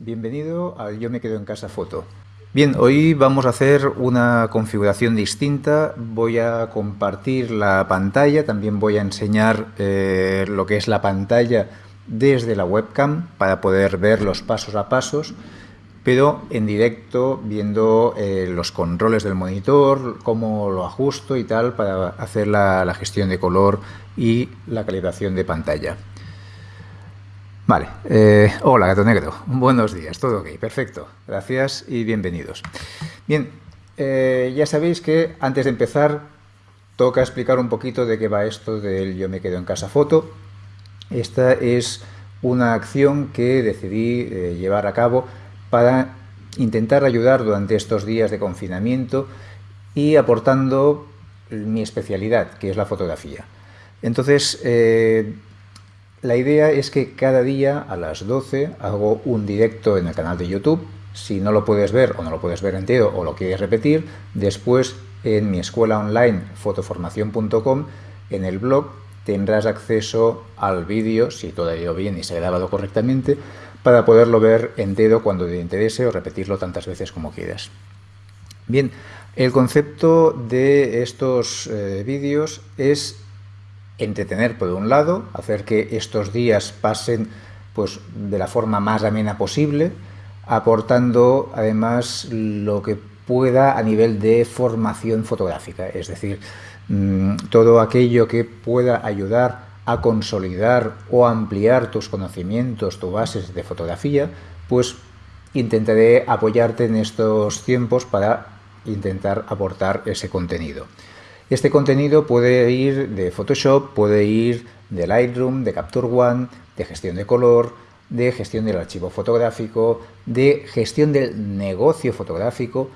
Bienvenido al Yo me quedo en casa foto. Bien, hoy vamos a hacer una configuración distinta. Voy a compartir la pantalla, también voy a enseñar eh, lo que es la pantalla desde la webcam para poder ver los pasos a pasos, pero en directo viendo eh, los controles del monitor, cómo lo ajusto y tal para hacer la gestión de color y la calibración de pantalla. Vale, eh, hola Gato Negro, buenos días, todo ok, perfecto, gracias y bienvenidos. Bien, eh, ya sabéis que antes de empezar toca explicar un poquito de qué va esto del Yo me quedo en casa foto. Esta es una acción que decidí eh, llevar a cabo para intentar ayudar durante estos días de confinamiento y aportando mi especialidad, que es la fotografía. Entonces, la idea es que cada día a las 12 hago un directo en el canal de YouTube. Si no lo puedes ver o no lo puedes ver entero o lo quieres repetir, después en mi escuela online fotoformación.com, en el blog, tendrás acceso al vídeo, si todo ha ido bien y se ha grabado correctamente, para poderlo ver entero cuando te interese o repetirlo tantas veces como quieras. Bien, el concepto de estos eh, vídeos es entretener por un lado, hacer que estos días pasen pues, de la forma más amena posible, aportando además lo que pueda a nivel de formación fotográfica, es decir, mm, todo aquello que pueda ayudar a consolidar o ampliar tus conocimientos, tus bases de fotografía, pues intentaré apoyarte en estos tiempos para intentar aportar ese contenido. Este contenido puede ir de Photoshop, puede ir de Lightroom, de Capture One, de gestión de color, de gestión del archivo fotográfico, de gestión del negocio fotográfico.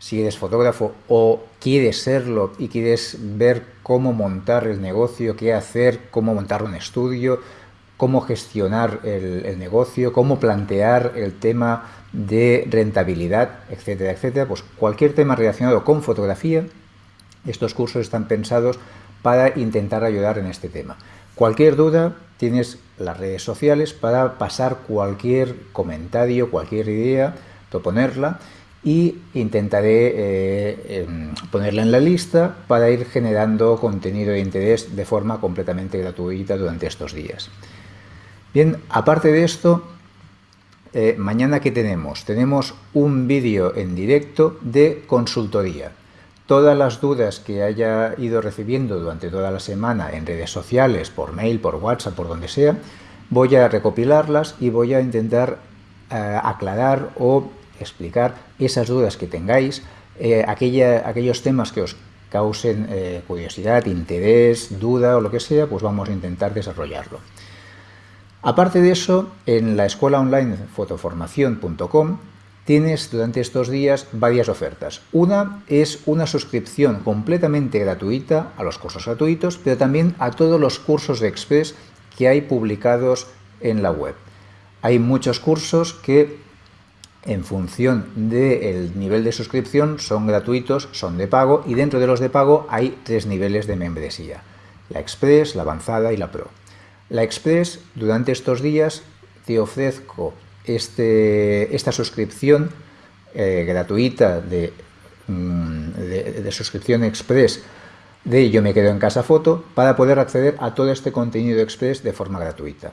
Si eres fotógrafo o quieres serlo y quieres ver cómo montar el negocio, qué hacer, cómo montar un estudio, cómo gestionar el, negocio, cómo plantear el tema de rentabilidad, etcétera, etcétera, pues cualquier tema relacionado con fotografía estos cursos están pensados para intentar ayudar en este tema. Cualquier duda, tienes las redes sociales para pasar cualquier comentario, cualquier idea, proponerla y intentaré eh, em, ponerla en la lista para ir generando contenido de interés de forma completamente gratuita durante estos días. Bien, aparte de esto, eh, mañana ¿qué tenemos? Tenemos un vídeo en directo de consultoría todas las dudas que haya ido recibiendo durante toda la semana en redes sociales, por mail, por WhatsApp, por donde sea, voy a recopilarlas y voy a intentar eh, aclarar o explicar esas dudas que tengáis, eh, aquellos temas que os causen eh, curiosidad, interés, duda o lo que sea, pues vamos a intentar desarrollarlo. Aparte de eso, en la escuela online fotoformación.com tienes durante estos días varias ofertas. Una es una suscripción completamente gratuita a los cursos gratuitos, pero también a todos los cursos de Express que hay publicados en la web. Hay muchos cursos que en función del nivel de suscripción son gratuitos, son de pago y dentro de los de pago hay tres niveles de membresía. La Express, la Avanzada y la Pro. La Express durante estos días te ofrezco este, esta suscripción eh, gratuita mm, de, de, suscripción express de Yo me quedo en casa foto para poder acceder a todo este contenido express de forma gratuita.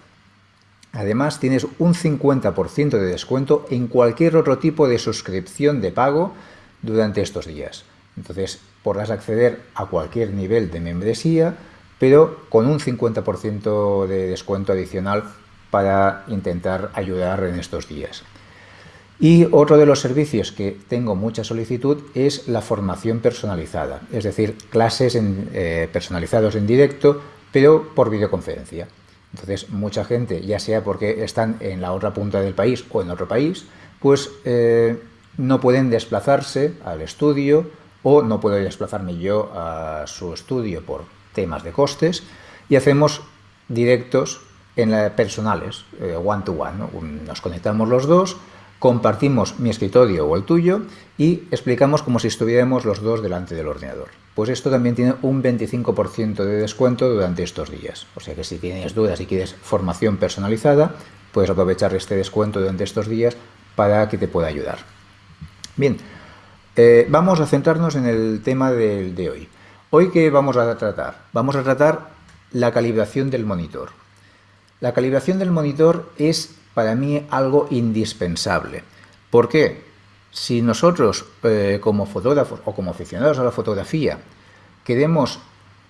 Además, tienes un 50% de descuento en cualquier otro tipo de suscripción de pago durante estos días. Entonces, podrás acceder a cualquier nivel de membresía, pero con un 50% de descuento adicional para intentar ayudar en estos días. Y otro de los servicios que tengo mucha solicitud es la formación personalizada, es decir, clases en, eh, personalizados en directo, pero por videoconferencia. Entonces, mucha gente, ya sea porque están en la otra punta del país o en otro país, pues eh, no pueden desplazarse al estudio o no puedo desplazarme yo a su estudio por temas de costes y hacemos directos en la, personales, eh, one to one. Nos conectamos los dos, compartimos mi escritorio o el tuyo y explicamos como si estuviéramos los dos delante del ordenador. Pues esto también tiene un 25% de descuento durante estos días. O sea que si tienes dudas y quieres formación personalizada, puedes aprovechar este descuento durante estos días para que te pueda ayudar. Bien, eh, vamos a centrarnos en el tema de, de hoy. Hoy, ¿qué vamos a tratar? Vamos a tratar la calibración del monitor. La calibración del monitor es para mí algo indispensable. ¿Por qué? Si nosotros eh, como fotógrafos o como aficionados a la fotografía queremos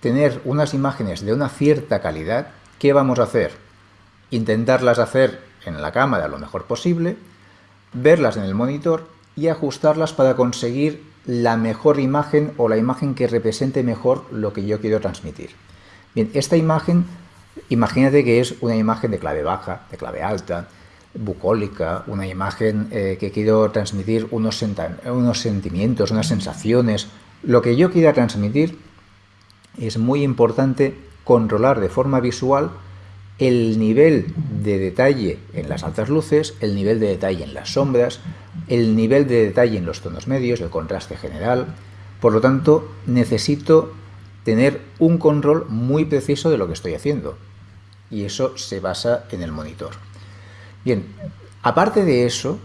tener unas imágenes de una cierta calidad, ¿qué vamos a hacer? Intentarlas hacer en la cámara lo mejor posible, verlas en el monitor y ajustarlas para conseguir la mejor imagen o la imagen que represente mejor lo que yo quiero transmitir. Bien, esta imagen, imagínate que es una imagen de clave baja, de clave alta, bucólica, una imagen eh, que quiero transmitir unos, unos sentimientos, unas sensaciones. Lo que yo quiera transmitir es muy importante controlar de forma visual el nivel de detalle en las altas luces, el nivel de detalle en las sombras, el nivel de detalle en los tonos medios, el contraste general. Por lo tanto, necesito tener un control muy preciso de lo que estoy haciendo. Y eso se basa en el monitor. Bien, aparte de eso,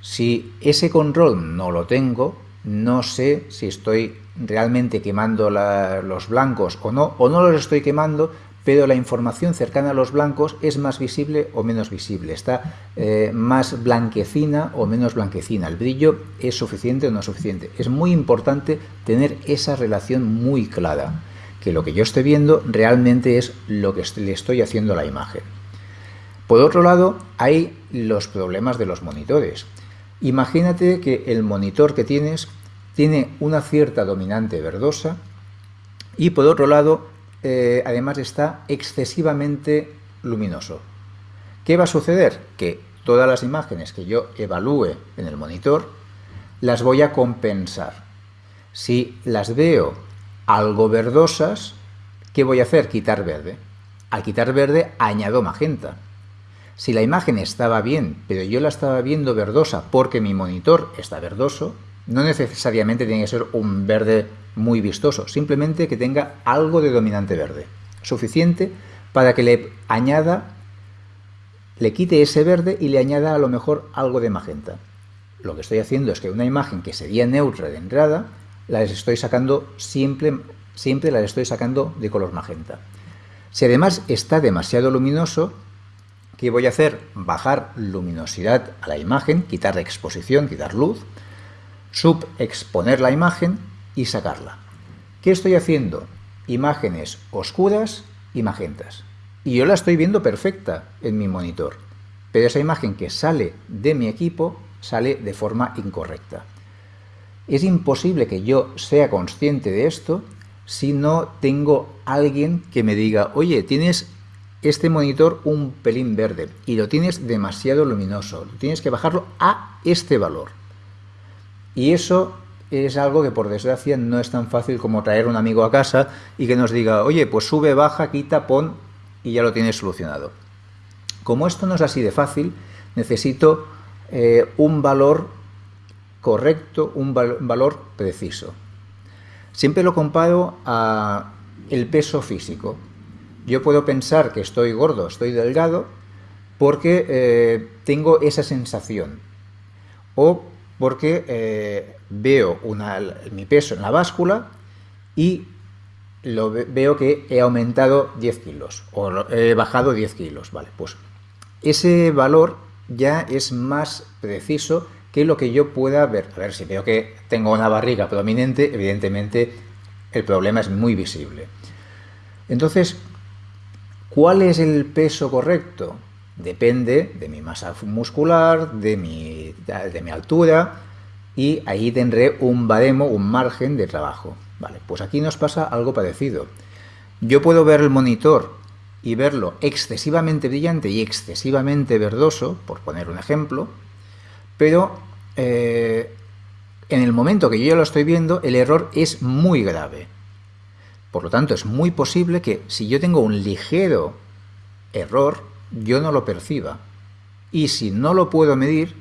si ese control no lo tengo, no sé si estoy realmente quemando los blancos o no, o no los estoy quemando, pero la información cercana a los blancos es más visible o menos visible, está eh, más blanquecina o menos blanquecina, el brillo es suficiente o no suficiente. Es muy importante tener esa relación muy clara, que lo que yo estoy viendo realmente es lo que le estoy haciendo a la imagen. Por otro lado, hay los problemas de los monitores. Imagínate que el monitor que tienes tiene una cierta dominante verdosa y por otro lado, eh, además está excesivamente luminoso. ¿Qué va a suceder? Que todas las imágenes que yo evalúe en el monitor las voy a compensar. Si las veo algo verdosas, ¿qué voy a hacer? Quitar verde. Al quitar verde añado magenta. Si la imagen estaba bien, pero yo la estaba viendo verdosa porque mi monitor está verdoso, no necesariamente tiene que ser un verde muy vistoso, simplemente que tenga algo de dominante verde, suficiente para que le añada, le quite ese verde y le añada a lo mejor algo de magenta. Lo que estoy haciendo es que una imagen que sería neutra de entrada, la estoy sacando siempre, siempre la estoy sacando de color magenta. Si además está demasiado luminoso, ¿Qué voy a hacer? Bajar luminosidad a la imagen, quitar exposición, quitar luz, subexponer la imagen y sacarla. ¿Qué estoy haciendo? Imágenes oscuras y magentas. Y yo la estoy viendo perfecta en mi monitor. Pero esa imagen que sale de mi equipo sale de forma incorrecta. Es imposible que yo sea consciente de esto si no tengo alguien que me diga, oye, tienes este monitor un pelín verde y lo tienes demasiado luminoso. Tienes que bajarlo a este valor. Y eso es algo que por desgracia no es tan fácil como traer un amigo a casa y que nos diga, oye, pues sube, baja, quita, pon y ya lo tienes solucionado. Como esto no es así de fácil, necesito eh, un valor correcto, un valor preciso. Siempre lo comparo a el peso físico. Yo puedo pensar que estoy gordo, estoy delgado, porque eh, tengo esa sensación. O porque eh, veo mi peso en la báscula y lo veo que he aumentado 10 kilos o he bajado 10 kilos. Vale, pues ese valor ya es más preciso que lo que yo pueda ver. A ver, si veo que tengo una barriga prominente, evidentemente el problema es muy visible. Entonces, ¿Cuál es el peso correcto? Depende de mi masa muscular, de mi, de mi altura y ahí tendré un baremo, un margen de trabajo. Vale, pues aquí nos pasa algo parecido. Yo puedo ver el monitor y verlo excesivamente brillante y excesivamente verdoso, por poner un ejemplo, pero eh, en el momento que yo ya lo estoy viendo, el error es muy grave. Por lo tanto, es muy posible que si yo tengo un ligero error, yo no lo perciba. Y si no lo puedo medir,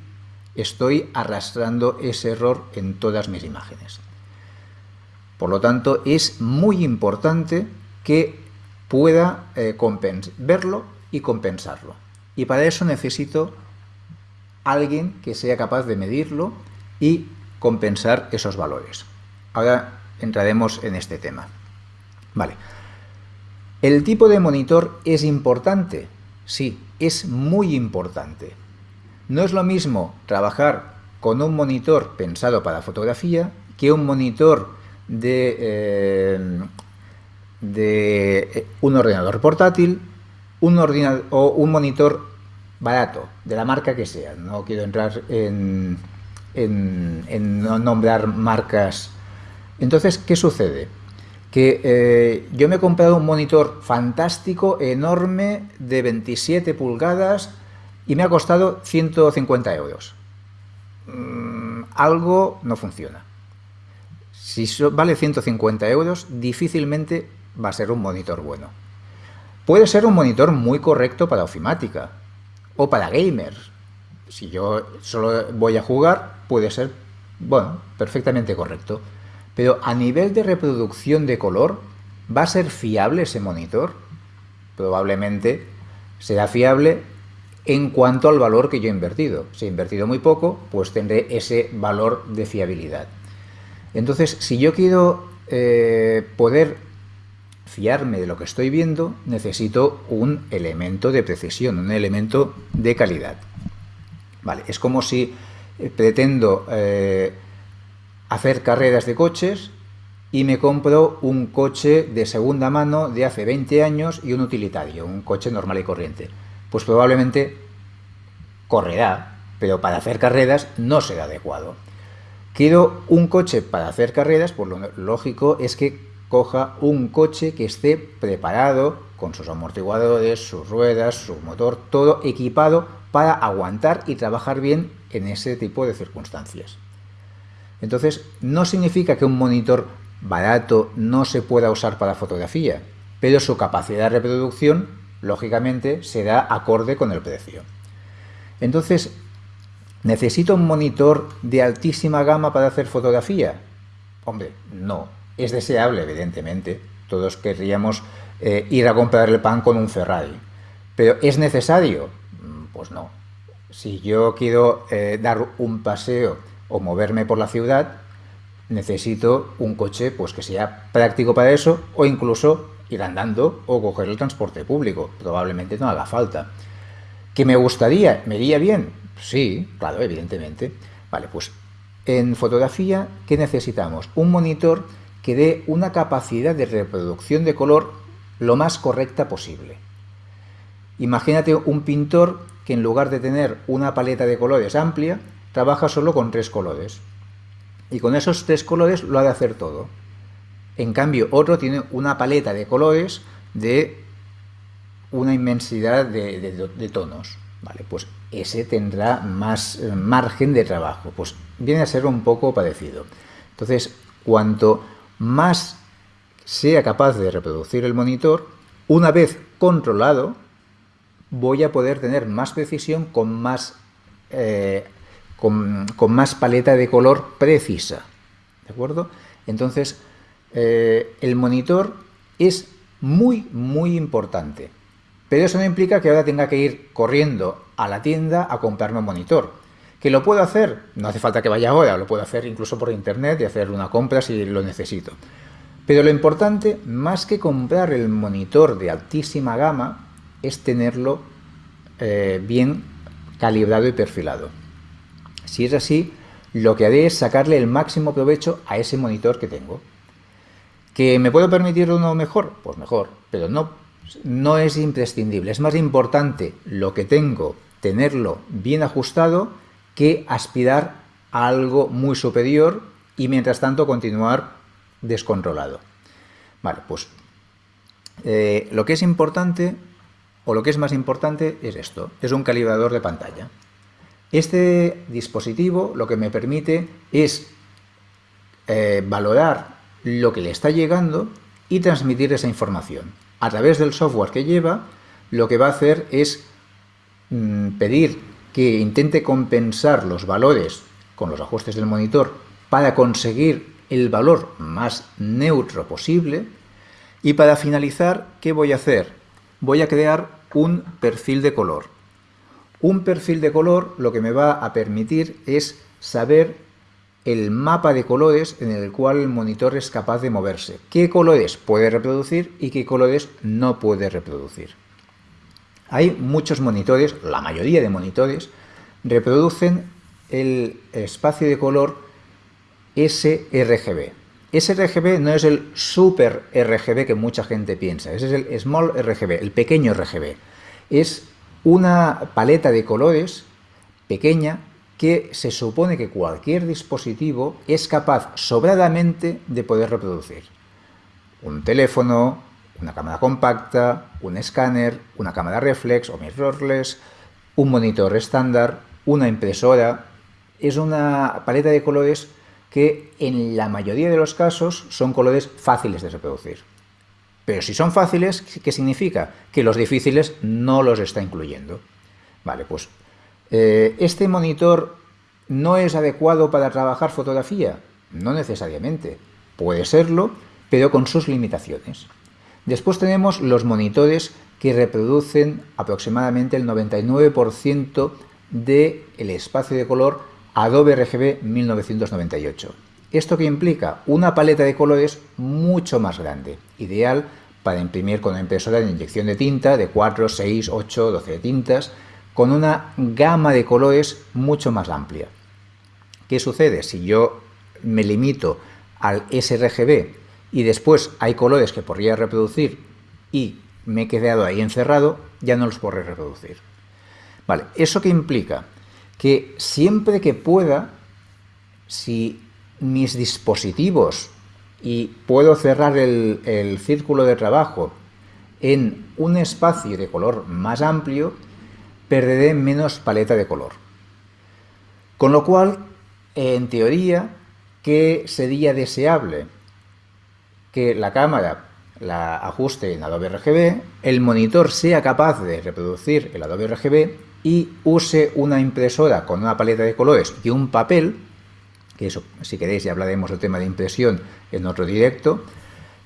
estoy arrastrando ese error en todas mis imágenes. Por lo tanto, es muy importante que pueda eh, verlo y compensarlo. Y para eso necesito alguien que sea capaz de medirlo y compensar esos valores. Ahora entraremos en este tema. Vale. ¿El tipo de monitor es importante? Sí, es muy importante. No es lo mismo trabajar con un monitor pensado para fotografía que un monitor de, eh, de un ordenador portátil un ordenador, o un monitor barato, de la marca que sea. No quiero entrar en, nombrar marcas. Entonces, ¿qué sucede? Que eh, yo me he comprado un monitor fantástico, enorme, de 27 pulgadas y me ha costado 150 euros. Mm, algo no funciona. Si vale 150 euros, difícilmente va a ser un monitor bueno. Puede ser un monitor muy correcto para ofimática o para gamers. Si yo solo voy a jugar, puede ser, bueno, perfectamente correcto. Pero a nivel de reproducción de color, ¿va a ser fiable ese monitor? Probablemente será fiable en cuanto al valor que yo he invertido. Si he invertido muy poco, pues tendré ese valor de fiabilidad. Entonces, si yo quiero eh, poder fiarme de lo que estoy viendo, necesito un elemento de precisión, un elemento de calidad. Vale, es como si eh, pretendo eh, hacer carreras de coches y me compro un coche de segunda mano de hace 20 años y un utilitario, un coche normal y corriente. Pues probablemente correrá, pero para hacer carreras no será adecuado. Quiero un coche para hacer carreras, pues lo lógico es que coja un coche que esté preparado con sus amortiguadores, sus ruedas, su motor, todo equipado para aguantar y trabajar bien en ese tipo de circunstancias. Entonces, no significa que un monitor barato no se pueda usar para fotografía, pero su capacidad de reproducción, lógicamente, será acorde con el precio. Entonces, ¿necesito un monitor de altísima gama para hacer fotografía? Hombre, no. Es deseable, evidentemente. Todos querríamos eh, ir a comprar el pan con un Ferrari. Pero ¿es necesario? Mm, pues no. Si yo quiero eh, dar un paseo o moverme por la ciudad, necesito un coche pues, que sea práctico para eso o incluso ir andando o coger el transporte público. Probablemente no haga falta. ¿Que me gustaría? ¿Me iría bien? Sí, claro, evidentemente. Vale, pues en fotografía, ¿qué necesitamos? Un monitor que dé una capacidad de reproducción de color lo más correcta posible. Imagínate un pintor que en lugar de tener una paleta de colores amplia, trabaja solo con tres colores. Y con esos tres colores lo ha de hacer todo. En cambio, otro tiene una paleta de colores de una inmensidad de, tonos. Vale, pues ese tendrá más eh, margen de trabajo. Pues viene a ser un poco parecido. Entonces, cuanto más sea capaz de reproducir el monitor, una vez controlado, voy a poder tener más precisión con más, eh, con, más paleta de color precisa. ¿De acuerdo? Entonces, eh, el monitor es muy, muy importante. Pero eso no implica que ahora tenga que ir corriendo a la tienda a comprarme un monitor. ¿Que lo puedo hacer? No hace falta que vaya ahora, lo puedo hacer incluso por internet y hacer una compra si lo necesito. Pero lo importante, más que comprar el monitor de altísima gama, es tenerlo eh, bien calibrado y perfilado. Si es así, lo que haré es sacarle el máximo provecho a ese monitor que tengo. ¿Que me puedo permitir uno mejor? Pues mejor, pero no, no es imprescindible. Es más importante lo que tengo, tenerlo bien ajustado, que aspirar a algo muy superior y mientras tanto continuar descontrolado. Vale, pues eh, lo que es importante o lo que es más importante es esto, es un calibrador de pantalla. Este dispositivo lo que me permite es eh, valorar lo que le está llegando y transmitir esa información. A través del software que lleva, lo que va a hacer es mm, pedir que intente compensar los valores con los ajustes del monitor para conseguir el valor más neutro posible y para finalizar, ¿qué voy a hacer? Voy a crear un perfil de color. Un perfil de color lo que me va a permitir es saber el mapa de colores en el cual el monitor es capaz de moverse. ¿Qué colores puede reproducir y qué colores no puede reproducir? Hay muchos monitores, la mayoría de monitores, reproducen el espacio de color sRGB. sRGB no es el super RGB que mucha gente piensa, ese es el small RGB, el pequeño RGB. Es una paleta de colores pequeña que se supone que cualquier dispositivo es capaz sobradamente de poder reproducir. Un teléfono, una cámara compacta, un escáner, una cámara reflex o mirrorless, un monitor estándar, una impresora. Es una paleta de colores que en la mayoría de los casos son colores fáciles de reproducir. Pero si son fáciles, ¿qué significa? Que los difíciles no los está incluyendo. Vale, pues eh, ¿este monitor no es adecuado para trabajar fotografía? No necesariamente. Puede serlo, pero con sus limitaciones. Después tenemos los monitores que reproducen aproximadamente el 99% del espacio de color Adobe RGB 1998. ¿Esto que implica? Una paleta de colores mucho más grande, ideal para imprimir con una impresora de inyección de tinta de 4, 6, 8, 12 tintas, con una gama de colores mucho más amplia. ¿Qué sucede? Si yo me limito al sRGB y después hay colores que podría reproducir y me he quedado ahí encerrado, ya no los podré reproducir. Vale, ¿eso qué implica? Que siempre que pueda, si mis dispositivos y puedo cerrar el, el círculo de trabajo en un espacio de color más amplio, perderé menos paleta de color. Con lo cual, en teoría, ¿qué sería deseable? Que la cámara la ajuste en Adobe RGB, el monitor sea capaz de reproducir el Adobe RGB y use una impresora con una paleta de colores y un papel, que eso, si queréis, ya hablaremos del tema de impresión en otro directo,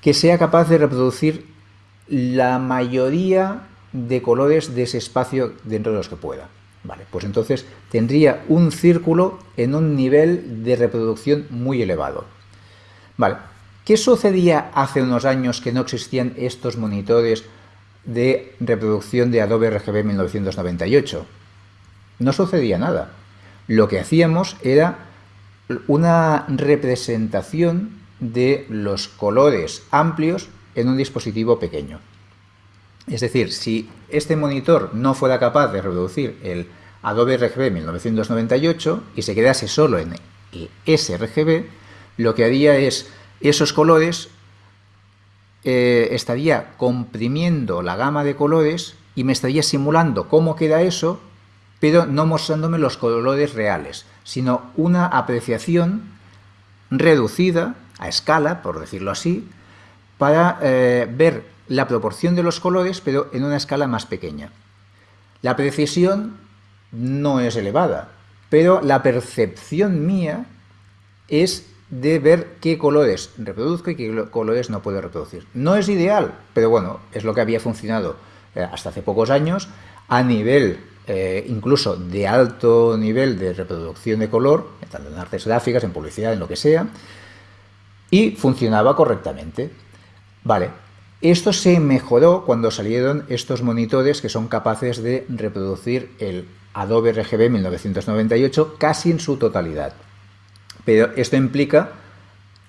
que sea capaz de reproducir la mayoría de colores de ese espacio dentro de los que pueda. Vale, pues entonces tendría un círculo en un nivel de reproducción muy elevado. Vale, ¿qué sucedía hace unos años que no existían estos monitores de reproducción de Adobe RGB 1998? No sucedía nada. Lo que hacíamos era una representación de los colores amplios en un dispositivo pequeño. Es decir, si este monitor no fuera capaz de reproducir el Adobe RGB 1998 y se quedase solo en el sRGB, lo que haría es esos colores eh, estaría comprimiendo la gama de colores y me estaría simulando cómo queda eso, pero no mostrándome los colores reales, sino una apreciación reducida a escala, por decirlo así, para eh, ver la proporción de los colores, pero en una escala más pequeña. La precisión no es elevada, pero la percepción mía es de ver qué colores reproduzco y qué colores no puedo reproducir. No es ideal, pero bueno, es lo que había funcionado eh, hasta hace pocos años a nivel eh, incluso de alto nivel de reproducción de color, tanto en artes gráficas, en publicidad, en lo que sea, y funcionaba correctamente. Vale, esto se mejoró cuando salieron estos monitores que son capaces de reproducir el Adobe RGB 1998 casi en su totalidad. Pero esto implica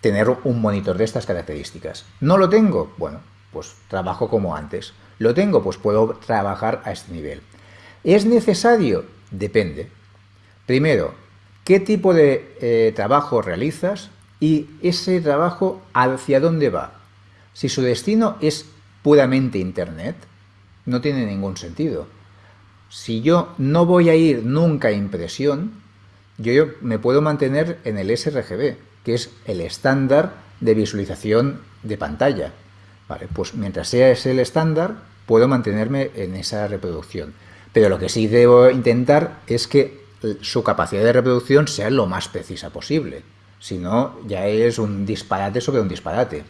tener un monitor de estas características. ¿No lo tengo? Bueno, pues trabajo como antes. ¿Lo tengo? Pues puedo trabajar a este nivel. ¿Es necesario? Depende. Primero, ¿qué tipo de eh, trabajo realizas? Y ese trabajo, ¿hacia dónde va? Si su destino es puramente Internet, no tiene ningún sentido. Si yo no voy a ir nunca a impresión, yo me puedo mantener en el sRGB, que es el estándar de visualización de pantalla. Vale, pues mientras sea ese el estándar, puedo mantenerme en esa reproducción. Pero lo que sí debo intentar es que su capacidad de reproducción sea lo más precisa posible. Si no, ya es un disparate sobre un disparate.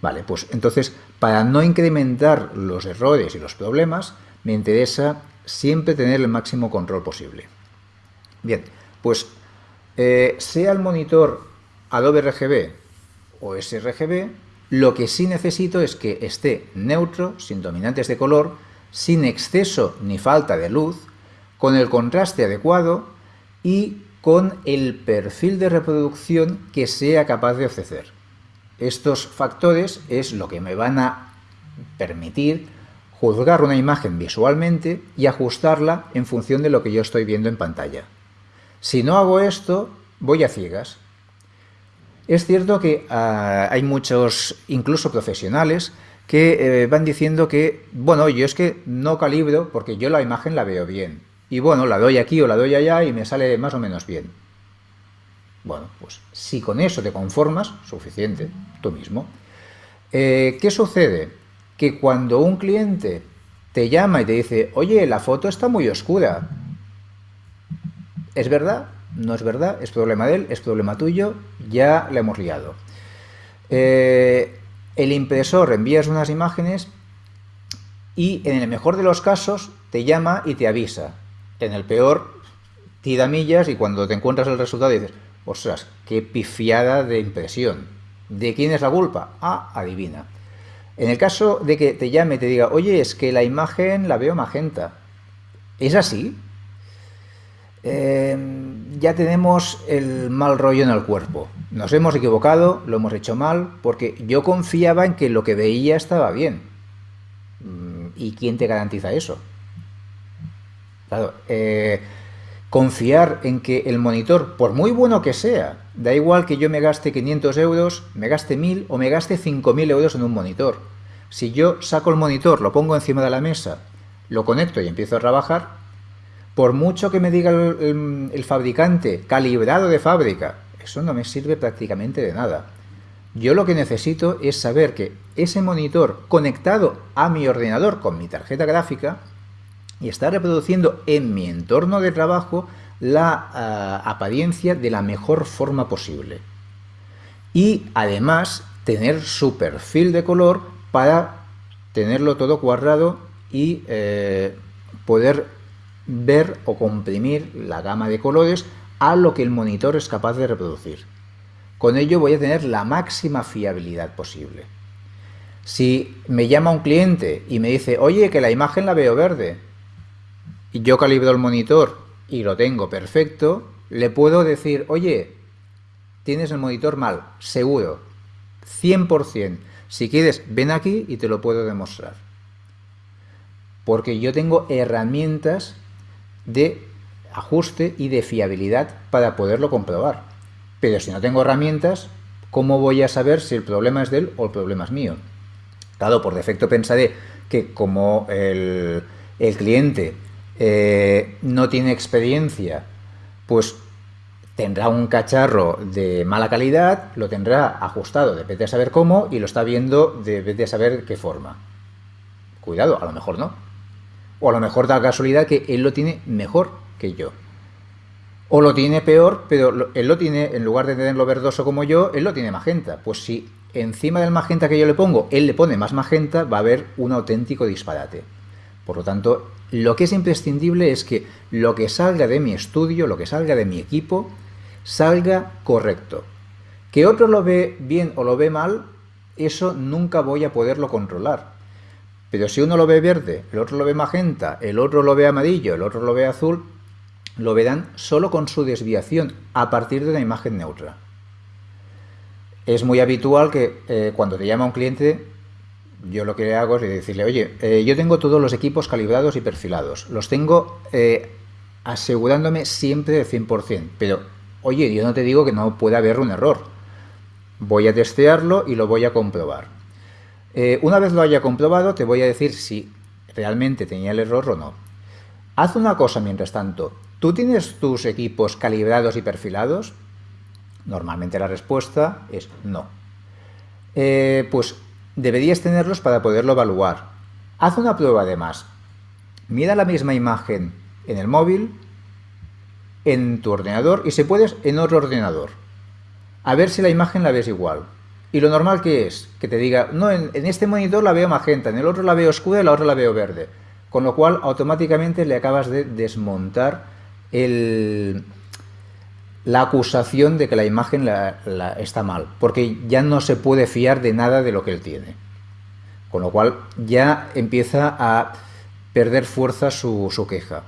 Vale, pues entonces, para no incrementar los errores y los problemas, me interesa siempre tener el máximo control posible. Bien, pues eh, sea el monitor Adobe RGB o sRGB, lo que sí necesito es que esté neutro, sin dominantes de color, sin exceso ni falta de luz, con el contraste adecuado y con el perfil de reproducción que sea capaz de ofrecer. Estos factores es lo que me van a permitir juzgar una imagen visualmente y ajustarla en función de lo que yo estoy viendo en pantalla. Si no hago esto, voy a ciegas. Es cierto que ah, hay muchos, incluso profesionales, que eh, van diciendo que, bueno, yo es que no calibro porque yo la imagen la veo bien. Y bueno, la doy aquí o la doy allá y me sale más o menos bien. Bueno, pues si con eso te conformas, suficiente, tú mismo. Eh, ¿Qué sucede? Que cuando un cliente te llama y te dice, oye, la foto está muy oscura, ¿es verdad? No es verdad, es problema de él, es problema tuyo, ya le hemos liado. Eh, el impresor envías unas imágenes y en el mejor de los casos te llama y te avisa. En el peor, tira millas y cuando te encuentras el resultado dices, ostras, qué pifiada de impresión. ¿De quién es la culpa? Ah, adivina. En el caso de que te llame y te diga, oye, es que la imagen la veo magenta. ¿Es así? Em, ya tenemos el mal rollo en el cuerpo. Nos hemos equivocado, lo hemos hecho mal, porque yo confiaba en que lo que veía estaba bien. Mm, ¿Y quién te garantiza eso? Claro, eh, confiar en que el monitor, por muy bueno que sea, da igual que yo me gaste 500 euros, me gaste 1000 o me gaste 5000 euros en un monitor. Si yo saco el monitor, lo pongo encima de la mesa, lo conecto y empiezo a trabajar, por mucho que me diga el, fabricante calibrado de fábrica, eso no me sirve prácticamente de nada. Yo lo que necesito es saber que ese monitor conectado a mi ordenador con mi tarjeta gráfica y está reproduciendo en mi entorno de trabajo la ah, apariencia de la mejor forma posible. Y además tener su perfil de color para tenerlo todo cuadrado y eh, poder ver o comprimir la gama de colores a lo que el monitor es capaz de reproducir. Con ello voy a tener la máxima fiabilidad posible. Si me llama un cliente y me dice, oye, que la imagen la veo verde, y yo calibro el monitor y lo tengo perfecto, le puedo decir, oye, tienes el monitor mal, seguro, 100%. Si quieres, ven aquí y te lo puedo demostrar. Porque yo tengo herramientas de ajuste y de fiabilidad para poderlo comprobar. Pero si no tengo herramientas, ¿cómo voy a saber si el problema es de él o el problema es mío? Claro, por defecto pensaré que como el, cliente eh, no tiene experiencia, pues tendrá un cacharro de mala calidad, lo tendrá ajustado, de saber cómo, y lo está viendo, de saber qué forma. Cuidado, a lo mejor no. O a lo mejor da casualidad que él lo tiene mejor que yo. O lo tiene peor, pero él lo tiene, en lugar de tenerlo verdoso como yo, él lo tiene magenta. Pues si encima del magenta que yo le pongo, él le pone más magenta, va a haber un auténtico disparate. Por lo tanto, lo que es imprescindible es que lo que salga de mi estudio, lo que salga de mi equipo, salga correcto. Que otro lo ve bien o lo ve mal, eso nunca voy a poderlo controlar. Pero si uno lo ve verde, el otro lo ve magenta, el otro lo ve amarillo, el otro lo ve azul, lo verán solo con su desviación a partir de una imagen neutra. Es muy habitual que eh, cuando te llama un cliente, yo lo que hago es decirle, oye, eh, yo tengo todos los equipos calibrados y perfilados, los tengo eh, asegurándome siempre del 100%, pero oye, yo no te digo que no pueda haber un error. Voy a testearlo y lo voy a comprobar. Eh, una vez lo haya comprobado, te voy a decir si realmente tenía el error o no. Haz una cosa mientras tanto. ¿Tú tienes tus equipos calibrados y perfilados? Normalmente la respuesta es no. Eh, pues deberías tenerlos para poderlo evaluar. Haz una prueba además. Mira la misma imagen en el móvil, en tu ordenador y si puedes en otro ordenador. A ver si la imagen la ves igual. Y lo normal que es, que te diga, no, en, este monitor la veo magenta, en el otro la veo oscura y la otra la veo verde. Con lo cual, automáticamente le acabas de desmontar la acusación de que la imagen está mal, porque ya no se puede fiar de nada de lo que él tiene. Con lo cual, ya empieza a perder fuerza su queja.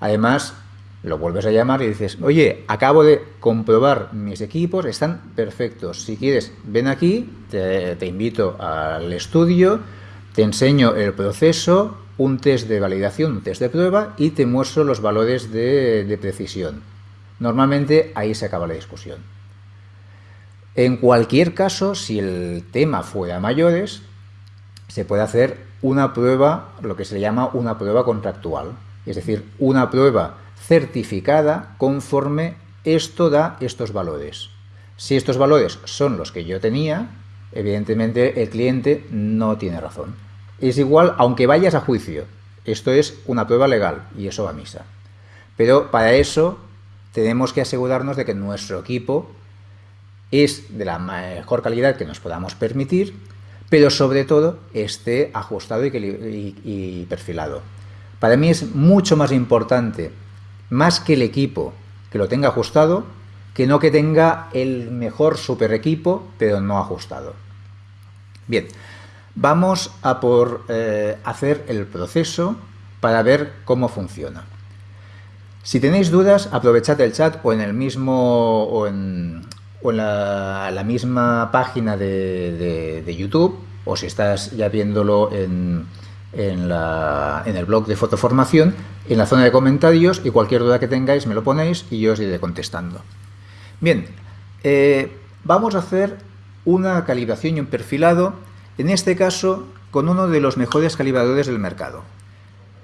Además, lo vuelves a llamar y dices, oye, acabo de comprobar mis equipos, están perfectos. Si quieres, ven aquí, te, invito al estudio, te enseño el proceso, un test de validación, un test de prueba y te muestro los valores de, de precisión. Normalmente ahí se acaba la discusión. En cualquier caso, si el tema fuera mayores, se puede hacer una prueba, lo que se llama una prueba contractual, es decir, una prueba certificada conforme esto da estos valores. Si estos valores son los que yo tenía, evidentemente el cliente no tiene razón. Es igual aunque vayas a juicio. Esto es una prueba legal y eso va a misa. Pero para eso tenemos que asegurarnos de que nuestro equipo es de la mejor calidad que nos podamos permitir, pero sobre todo esté ajustado y, perfilado. Para mí es mucho más importante más que el equipo que lo tenga ajustado, que no que tenga el mejor super equipo, pero no ajustado. Bien, vamos a por eh, hacer el proceso para ver cómo funciona. Si tenéis dudas, aprovechad el chat o en el mismo o en, la, misma página de, de YouTube, o si estás ya viéndolo en, en, el blog de fotoformación, en la zona de comentarios y cualquier duda que tengáis me lo ponéis y yo os iré contestando. Bien, eh, vamos a hacer una calibración y un perfilado, en este caso con uno de los mejores calibradores del mercado,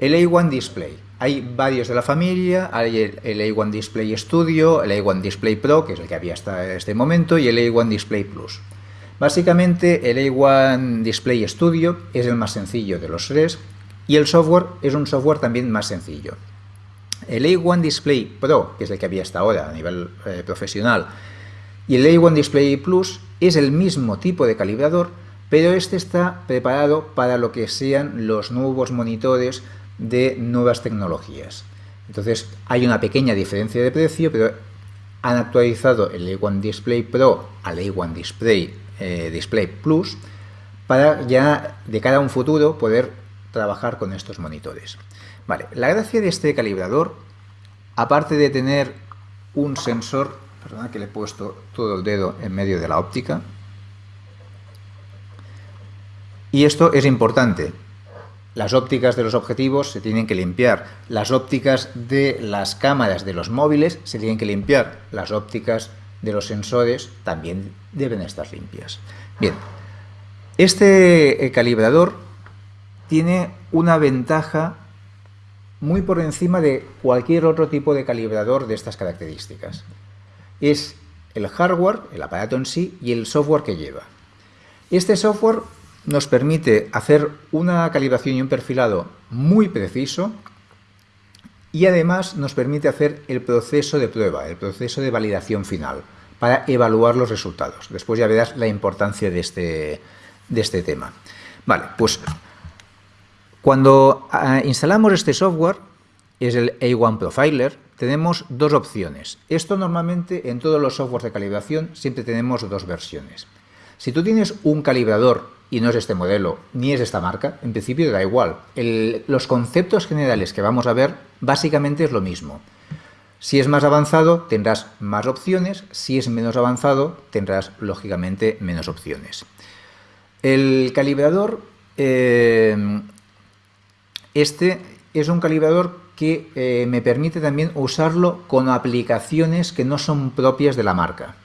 el A1 Display. Hay varios de la familia, hay el, A1 Display Studio, el A1 Display Pro, que es el que había hasta este momento, y el A1 Display Plus. Básicamente el A1 Display Studio es el más sencillo de los tres y el software es un software también más sencillo. El A1 Display Pro, que es el que había hasta ahora a nivel eh, profesional, y el A1 Display Plus es el mismo tipo de calibrador, pero este está preparado para lo que sean los nuevos monitores de nuevas tecnologías. Entonces hay una pequeña diferencia de precio, pero han actualizado el A1 Display Pro al A1 Display eh, Display Plus para ya de cara a un futuro poder trabajar con estos monitores. Vale, la gracia de este calibrador, aparte de tener un sensor, perdona que le he puesto todo el dedo en medio de la óptica, y esto es importante, las ópticas de los objetivos se tienen que limpiar, las ópticas de las cámaras de los móviles se tienen que limpiar, las ópticas de los sensores también deben estar limpias. Bien, este eh, calibrador tiene una ventaja muy por encima de cualquier otro tipo de calibrador de estas características. Es el hardware, el aparato en sí, y el software que lleva. Este software nos permite hacer una calibración y un perfilado muy preciso y además nos permite hacer el proceso de prueba, el proceso de validación final, para evaluar los resultados. Después ya verás la importancia de este, de este tema. Vale, pues cuando ah, instalamos este software, es el A1 Profiler, tenemos dos opciones. Esto normalmente en todos los softwares de calibración siempre tenemos dos versiones. Si tú tienes un calibrador y no es este modelo ni es esta marca, en principio da igual. los conceptos generales que vamos a ver básicamente es lo mismo. Si es más avanzado tendrás más opciones, si es menos avanzado tendrás lógicamente menos opciones. El calibrador, eh, este es un calibrador que eh, me permite también usarlo con aplicaciones que no son propias de la marca.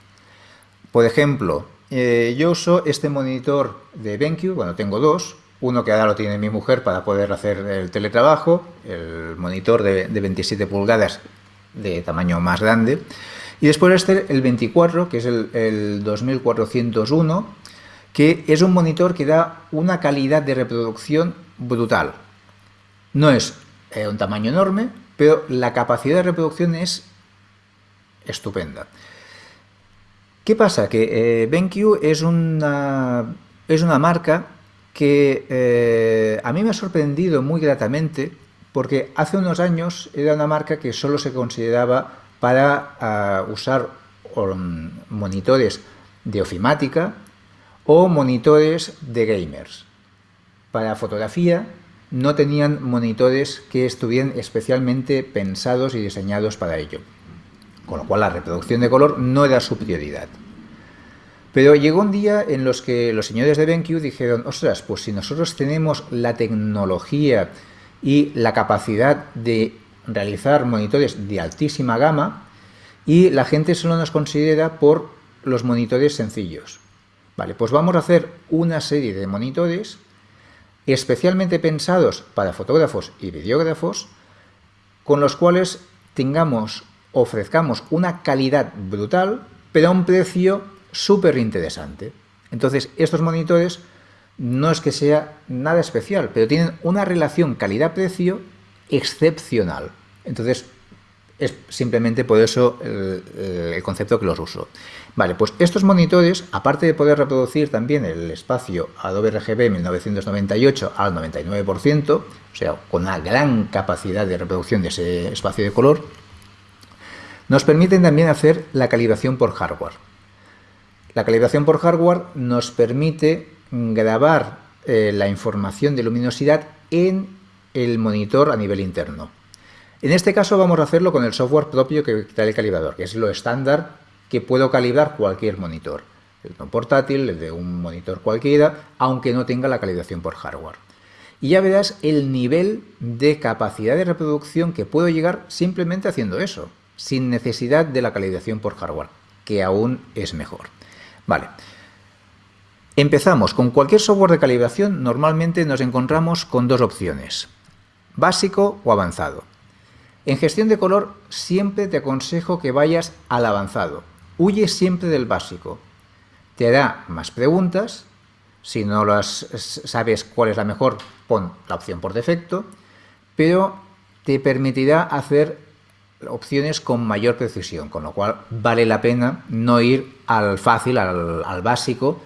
Por ejemplo, eh, yo uso este monitor de BenQ, bueno, tengo dos, uno que ahora lo tiene mi mujer para poder hacer el teletrabajo, el monitor de, 27 pulgadas de tamaño más grande, y después este, el 24, que es el, 2401, que es un monitor que da una calidad de reproducción brutal. No es eh, un tamaño enorme, pero la capacidad de reproducción es estupenda. ¿Qué pasa? Que eh, BenQ es una, es una marca que eh, a mí me ha sorprendido muy gratamente porque hace unos años era una marca que solo se consideraba para ah, usar um, monitores de ofimática o monitores de gamers. Para fotografía no tenían monitores que estuvieran especialmente pensados y diseñados para ello, con lo cual la reproducción de color no era su prioridad. Pero llegó un día en los que los señores de BenQ dijeron, ostras, pues si nosotros tenemos la tecnología y la capacidad de realizar monitores de altísima gama y la gente solo nos considera por los monitores sencillos. Vale, pues vamos a hacer una serie de monitores especialmente pensados para fotógrafos y videógrafos con los cuales tengamos, ofrezcamos una calidad brutal pero a un precio súper interesante. Entonces, estos monitores no es que sea nada especial, pero tienen una relación calidad-precio excepcional. Entonces, es simplemente por eso el, concepto que los uso. Vale, pues estos monitores, aparte de poder reproducir también el espacio Adobe RGB 1998 al 99%, o sea, con una gran capacidad de reproducción de ese espacio de color, nos permiten también hacer la calibración por hardware. La calibración por hardware nos permite grabar eh, la información de luminosidad en el monitor a nivel interno. En este caso vamos a hacerlo con el software propio que trae el calibrador, que es lo estándar que puedo calibrar cualquier monitor. El de un portátil, el de un monitor cualquiera, aunque no tenga la calibración por hardware. Y ya verás el nivel de capacidad de reproducción que puedo llegar simplemente haciendo eso, sin necesidad de la calibración por hardware, que aún es mejor. Vale. Empezamos. Con cualquier software de calibración normalmente nos encontramos con dos opciones, básico o avanzado. En gestión de color siempre te aconsejo que vayas al avanzado. Huye siempre del básico. Te hará más preguntas. Si no las sabes cuál es la mejor, pon la opción por defecto. Pero te permitirá hacer opciones con mayor precisión, con lo cual vale la pena no ir al fácil, al, básico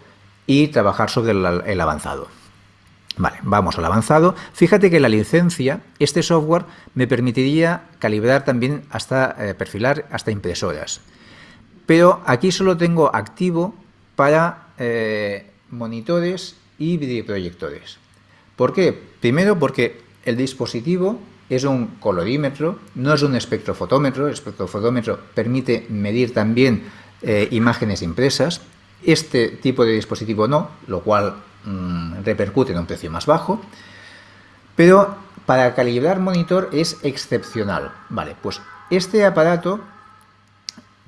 y trabajar sobre el, avanzado. Vale, vamos al avanzado. Fíjate que la licencia, este software me permitiría calibrar también hasta eh, perfilar hasta impresoras. Pero aquí solo tengo activo para eh, monitores y videoproyectores. ¿Por qué? Primero porque el dispositivo es un colorímetro, no es un espectrofotómetro. El espectrofotómetro permite medir también eh, imágenes impresas. Este tipo de dispositivo no, lo cual mm, repercute en un precio más bajo. Pero para calibrar monitor es excepcional. Vale, pues este aparato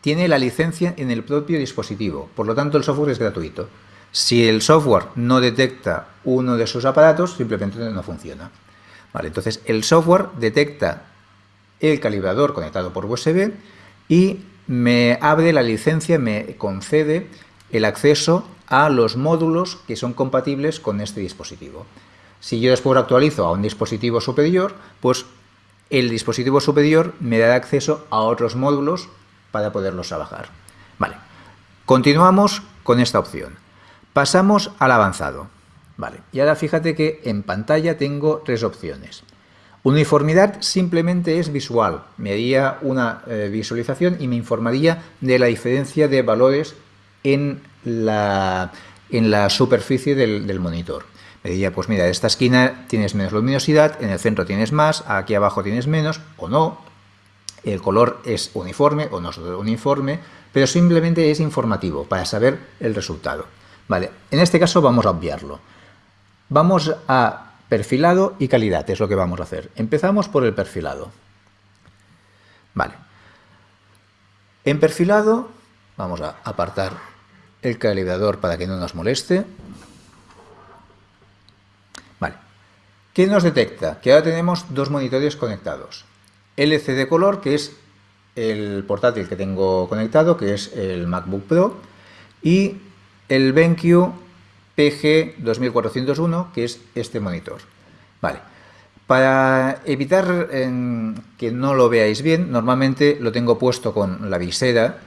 tiene la licencia en el propio dispositivo, por lo tanto el software es gratuito. Si el software no detecta uno de sus aparatos, simplemente no funciona entonces el software detecta el calibrador conectado por USB y me abre la licencia, me concede el acceso a los módulos que son compatibles con este dispositivo. Si yo después actualizo a un dispositivo superior, pues el dispositivo superior me dará acceso a otros módulos para poderlos trabajar. Vale, continuamos con esta opción. Pasamos al avanzado. Vale, y ahora fíjate que en pantalla tengo tres opciones. Uniformidad simplemente es visual, me haría una eh, visualización y me informaría de la diferencia de valores en la, en la superficie del, monitor. Me diría, pues mira, en esta esquina tienes menos luminosidad, en el centro tienes más, aquí abajo tienes menos, o no, el color es uniforme o no es uniforme, pero simplemente es informativo para saber el resultado. Vale, en este caso vamos a obviarlo. Vamos a perfilado y calidad, es lo que vamos a hacer. Empezamos por el perfilado. Vale. En perfilado vamos a apartar el calibrador para que no nos moleste. Vale. ¿Qué nos detecta? Que ahora tenemos dos monitores conectados. LCD color, que es el portátil que tengo conectado, que es el MacBook Pro, y el BenQ PG2401, que es este monitor. Vale. Para evitar que no lo veáis bien, normalmente lo tengo puesto con la visera,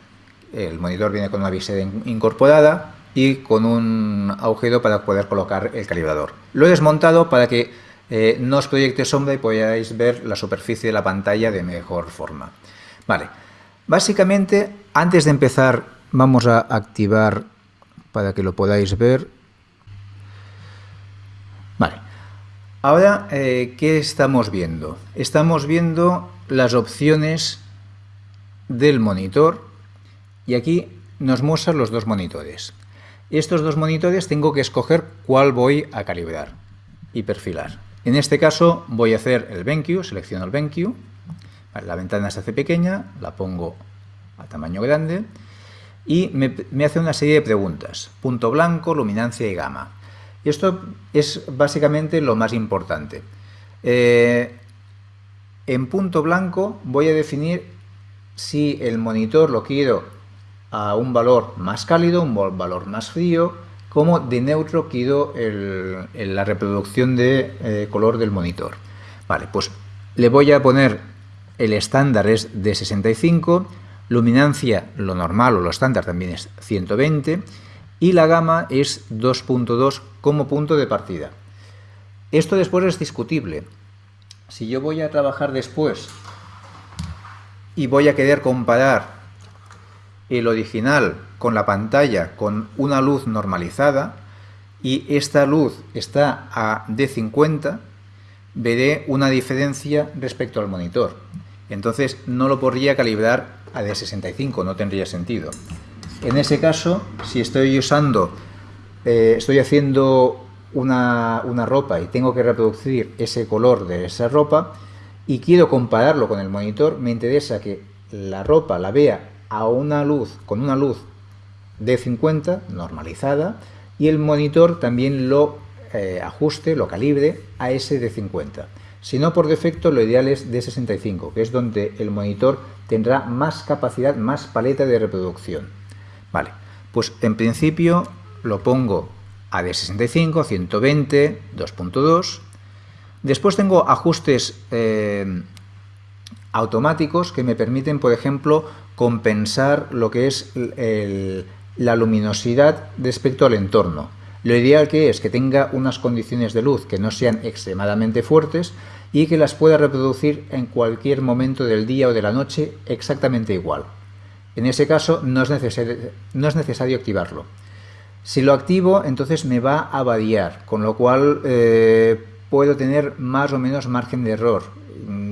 el monitor viene con una visera incorporada, y con un agujero para poder colocar el calibrador. Lo he desmontado para que eh, no os proyecte sombra y podáis ver la superficie de la pantalla de mejor forma. Vale, básicamente antes de empezar vamos a activar para que lo podáis ver. Vale, ahora eh, ¿qué estamos viendo? Estamos viendo las opciones del monitor y aquí nos muestran los dos monitores. Estos dos monitores tengo que escoger cuál voy a calibrar y perfilar. En este caso voy a hacer el BenQ, selecciono el BenQ, la ventana se hace pequeña, la pongo a tamaño grande y me, hace una serie de preguntas, punto blanco, luminancia y gama. Y esto es básicamente lo más importante. Eh, en punto blanco voy a definir si el monitor lo quiero a un valor más cálido, un valor más frío, como de neutro quiero la reproducción de eh, color del monitor. Vale, pues le voy a poner el estándar es de 65, luminancia lo normal o lo estándar también es 120 y la gama es 2.2 como punto de partida. Esto después es discutible. Si yo voy a trabajar después y voy a querer comparar el original con la pantalla con una luz normalizada y esta luz está a D50, veré una diferencia respecto al monitor. Entonces no lo podría calibrar a D65, no tendría sentido. En ese caso, si estoy usando, eh, estoy haciendo una, una ropa y tengo que reproducir ese color de esa ropa y quiero compararlo con el monitor, me interesa que la ropa la vea a una luz, con una luz de 50 normalizada y el monitor también lo eh, ajuste, lo calibre a ese de 50. Si no, por defecto, lo ideal es de 65, que es donde el monitor tendrá más capacidad, más paleta de reproducción. Vale, pues en principio lo pongo a de 65, 120, 2.2. Después tengo ajustes eh, automáticos que me permiten, por ejemplo, compensar lo que es la luminosidad respecto al entorno. Lo ideal que es que tenga unas condiciones de luz que no sean extremadamente fuertes y que las pueda reproducir en cualquier momento del día o de la noche exactamente igual. En ese caso no es necesario, no es necesario activarlo. Si lo activo, entonces me va a variar, con lo cual eh, puedo tener más o menos margen de error.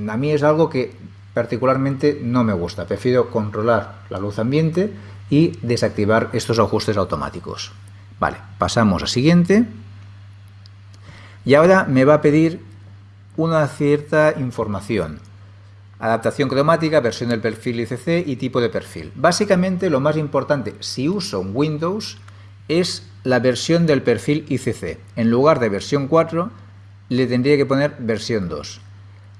A mí es algo que particularmente no me gusta. Prefiero controlar la luz ambiente y desactivar estos ajustes automáticos. Vale, pasamos a siguiente. Y ahora me va a pedir una cierta información. Adaptación cromática, versión del perfil ICC y tipo de perfil. Básicamente lo más importante, si uso Windows, es la versión del perfil ICC. En lugar de versión 4, le tendría que poner versión 2.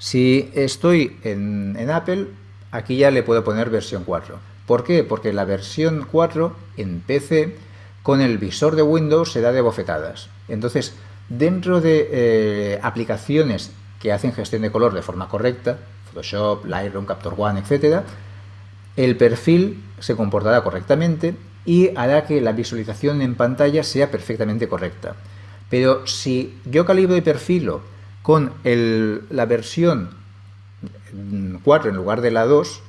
Si estoy en, Apple, aquí ya le puedo poner versión 4. ¿Por qué? Porque la versión 4 en PC con el visor de Windows se da de bofetadas. Entonces, dentro de eh, aplicaciones que hacen gestión de color de forma correcta, Photoshop, Lightroom, Capture One, etc., el perfil se comportará correctamente y hará que la visualización en pantalla sea perfectamente correcta. Pero si yo calibro y perfilo con la versión 4 en lugar de la 2,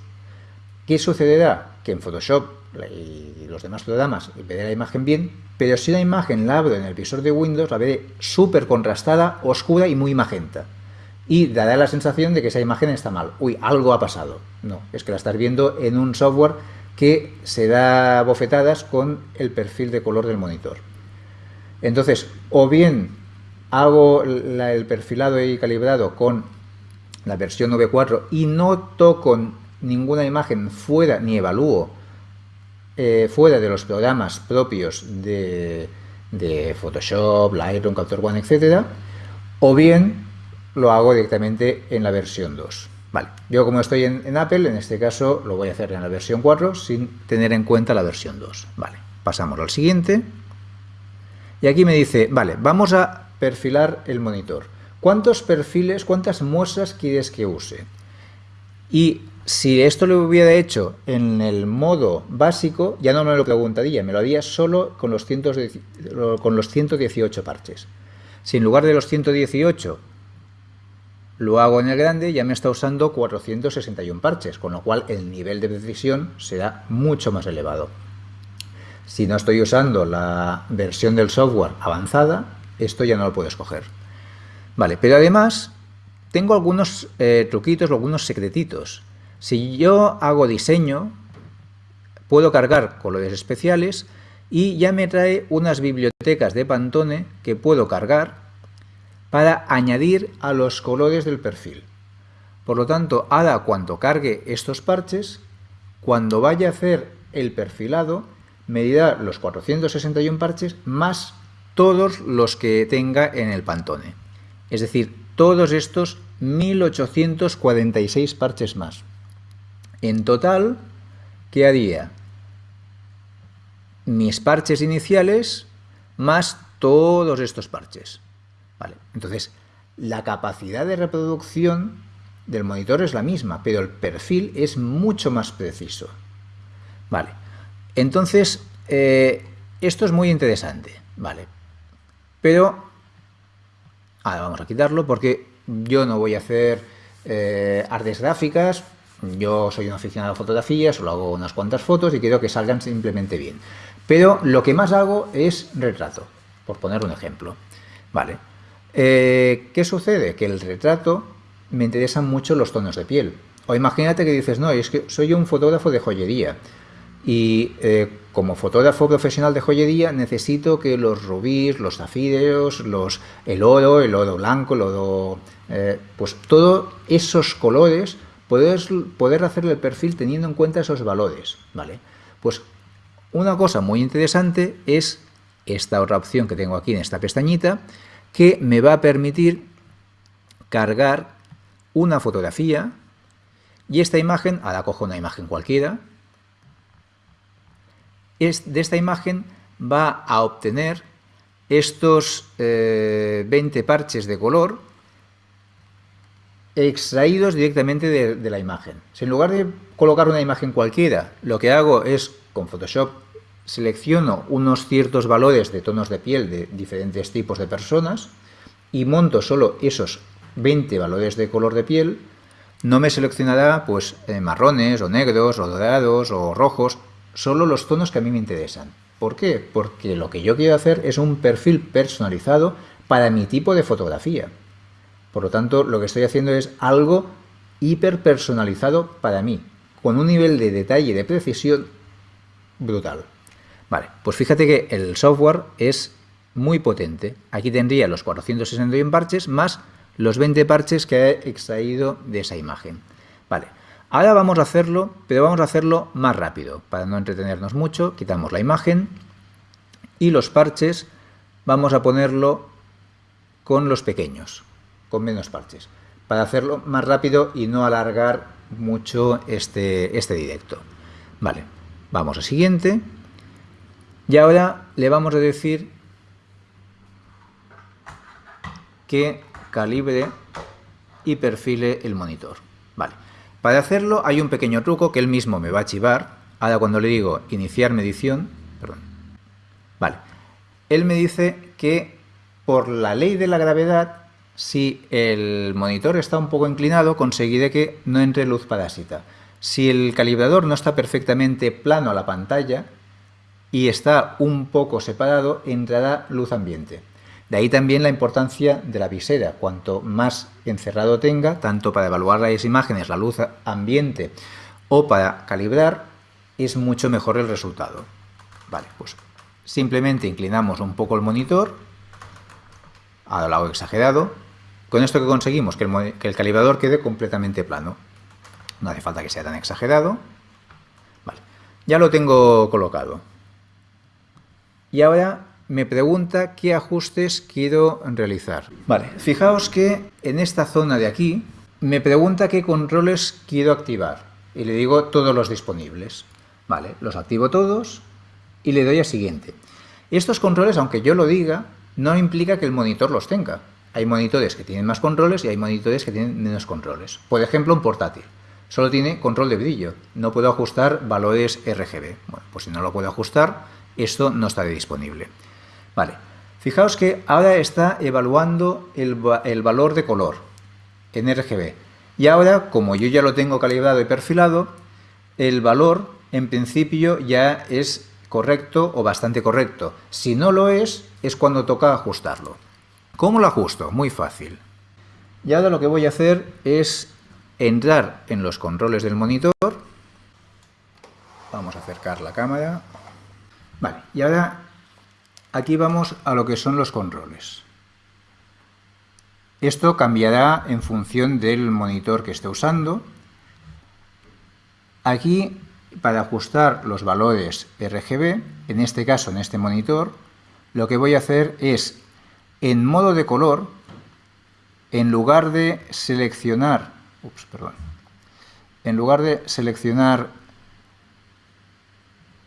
¿qué sucederá? Que en Photoshop y los demás programas veré la imagen bien, pero si la imagen la abro en el visor de Windows, la veré súper contrastada, oscura y muy magenta. Y dará la sensación de que esa imagen está mal. Uy, algo ha pasado. No, es que la estás viendo en un software que se da bofetadas con el perfil de color del monitor. Entonces, o bien hago el perfilado y calibrado con la versión V4 y no toco ninguna imagen fuera ni evalúo eh, fuera de los programas propios de, Photoshop, Lightroom, Capture One, etc. O bien lo hago directamente en la versión 2. Vale, yo como estoy en, en, Apple, en este caso lo voy a hacer en la versión 4 sin tener en cuenta la versión 2. Vale, pasamos al siguiente. Y aquí me dice, vale, vamos a perfilar el monitor. ¿Cuántos perfiles, cuántas muestras quieres que use? Y Si esto lo hubiera hecho en el modo básico, ya no me lo preguntaría, me lo haría solo con los, con los 118 parches. Si en lugar de los 118 lo hago en el grande, ya me está usando 461 parches, con lo cual el nivel de precisión será mucho más elevado. Si no estoy usando la versión del software avanzada, esto ya no lo puedo escoger. Vale, pero además tengo algunos eh, truquitos, algunos secretitos. Si yo hago diseño, puedo cargar colores especiales y ya me trae unas bibliotecas de Pantone que puedo cargar para añadir a los colores del perfil. Por lo tanto, ahora cuando cargue estos parches, cuando vaya a hacer el perfilado, me dirá los 461 parches más todos los que tenga en el Pantone. Es decir, todos estos 1846 parches más. En total, ¿qué haría? Mis parches iniciales más todos estos parches. Entonces, la capacidad de reproducción del monitor es la misma, pero el perfil es mucho más preciso. Vale. Entonces, eh, esto es muy interesante. Vale. Pero, ahora vamos a quitarlo porque yo no voy a hacer eh, artes gráficas, yo soy un aficionado a fotografía, solo hago unas cuantas fotos y quiero que salgan simplemente bien. Pero lo que más hago es retrato, por poner un ejemplo. Vale, eh, ¿Qué sucede? Que el retrato me interesan mucho los tonos de piel. O imagínate que dices, no, es que soy un fotógrafo de joyería y eh, como fotógrafo profesional de joyería necesito que los rubíes, los zafiros, los, el oro, el oro blanco, el oro... Eh, pues todos esos colores, poder, poder hacerle el perfil teniendo en cuenta esos valores, ¿vale? Pues una cosa muy interesante es esta otra opción que tengo aquí en esta pestañita, que me va a permitir cargar una fotografía y esta imagen, ahora cojo una imagen cualquiera, de esta imagen va a obtener estos 20 eh, parches de color extraídos directamente de, de, la imagen. Si en lugar de colocar una imagen cualquiera, lo que hago es con Photoshop selecciono unos ciertos valores de tonos de piel de diferentes tipos de personas y monto solo esos 20 valores de color de piel, no me seleccionará pues eh, marrones o negros o dorados o rojos, solo los tonos que a mí me interesan. ¿Por qué? Porque lo que yo quiero hacer es un perfil personalizado para mi tipo de fotografía. Por lo tanto, lo que estoy haciendo es algo hiper personalizado para mí, con un nivel de detalle y de precisión brutal. Vale, pues fíjate que el software es muy potente. Aquí tendría los 461 parches más los 20 parches que he extraído de esa imagen. Vale, ahora vamos a hacerlo, pero vamos a hacerlo más rápido. Para no entretenernos mucho, quitamos la imagen y los parches vamos a ponerlo con los pequeños, con menos parches, para hacerlo más rápido y no alargar mucho este, este directo. Vale, vamos a siguiente. Y ahora le vamos a decir que calibre y perfile el monitor. Vale. Para hacerlo hay un pequeño truco que él mismo me va a chivar. Ahora cuando le digo iniciar medición, perdón. Vale. Él me dice que por la ley de la gravedad, si el monitor está un poco inclinado, conseguiré que no entre luz parásita. Si el calibrador no está perfectamente plano a la pantalla, y está un poco separado, entrará luz ambiente. De ahí también la importancia de la visera. Cuanto más encerrado tenga, tanto para evaluar las imágenes, la luz ambiente o para calibrar, es mucho mejor el resultado. Vale, pues simplemente inclinamos un poco el monitor, a lo hago exagerado. Con esto que conseguimos, que el, que el calibrador quede completamente plano. No hace falta que sea tan exagerado. Vale, ya lo tengo colocado. Y ahora me pregunta qué ajustes quiero realizar. Vale, fijaos que en esta zona de aquí me pregunta qué controles quiero activar. Y le digo todos los disponibles. Vale, los activo todos y le doy a siguiente. Estos controles, aunque yo lo diga, no implica que el monitor los tenga. Hay monitores que tienen más controles y hay monitores que tienen menos controles. Por ejemplo, un portátil. Solo tiene control de brillo. No puedo ajustar valores RGB. Bueno, pues si no lo puedo ajustar, esto no está disponible. Vale. Fijaos que ahora está evaluando el, valor de color en RGB. Y ahora, como yo ya lo tengo calibrado y perfilado, el valor en principio ya es correcto o bastante correcto. Si no lo es, es cuando toca ajustarlo. ¿Cómo lo ajusto? Muy fácil. Y ahora lo que voy a hacer es entrar en los controles del monitor. Vamos a acercar la cámara. Vale, y ahora aquí vamos a lo que son los controles. Esto cambiará en función del monitor que esté usando. Aquí, para ajustar los valores RGB, en este caso, en este monitor, lo que voy a hacer es, en modo de color, en lugar de seleccionar, ups, perdón, en lugar de seleccionar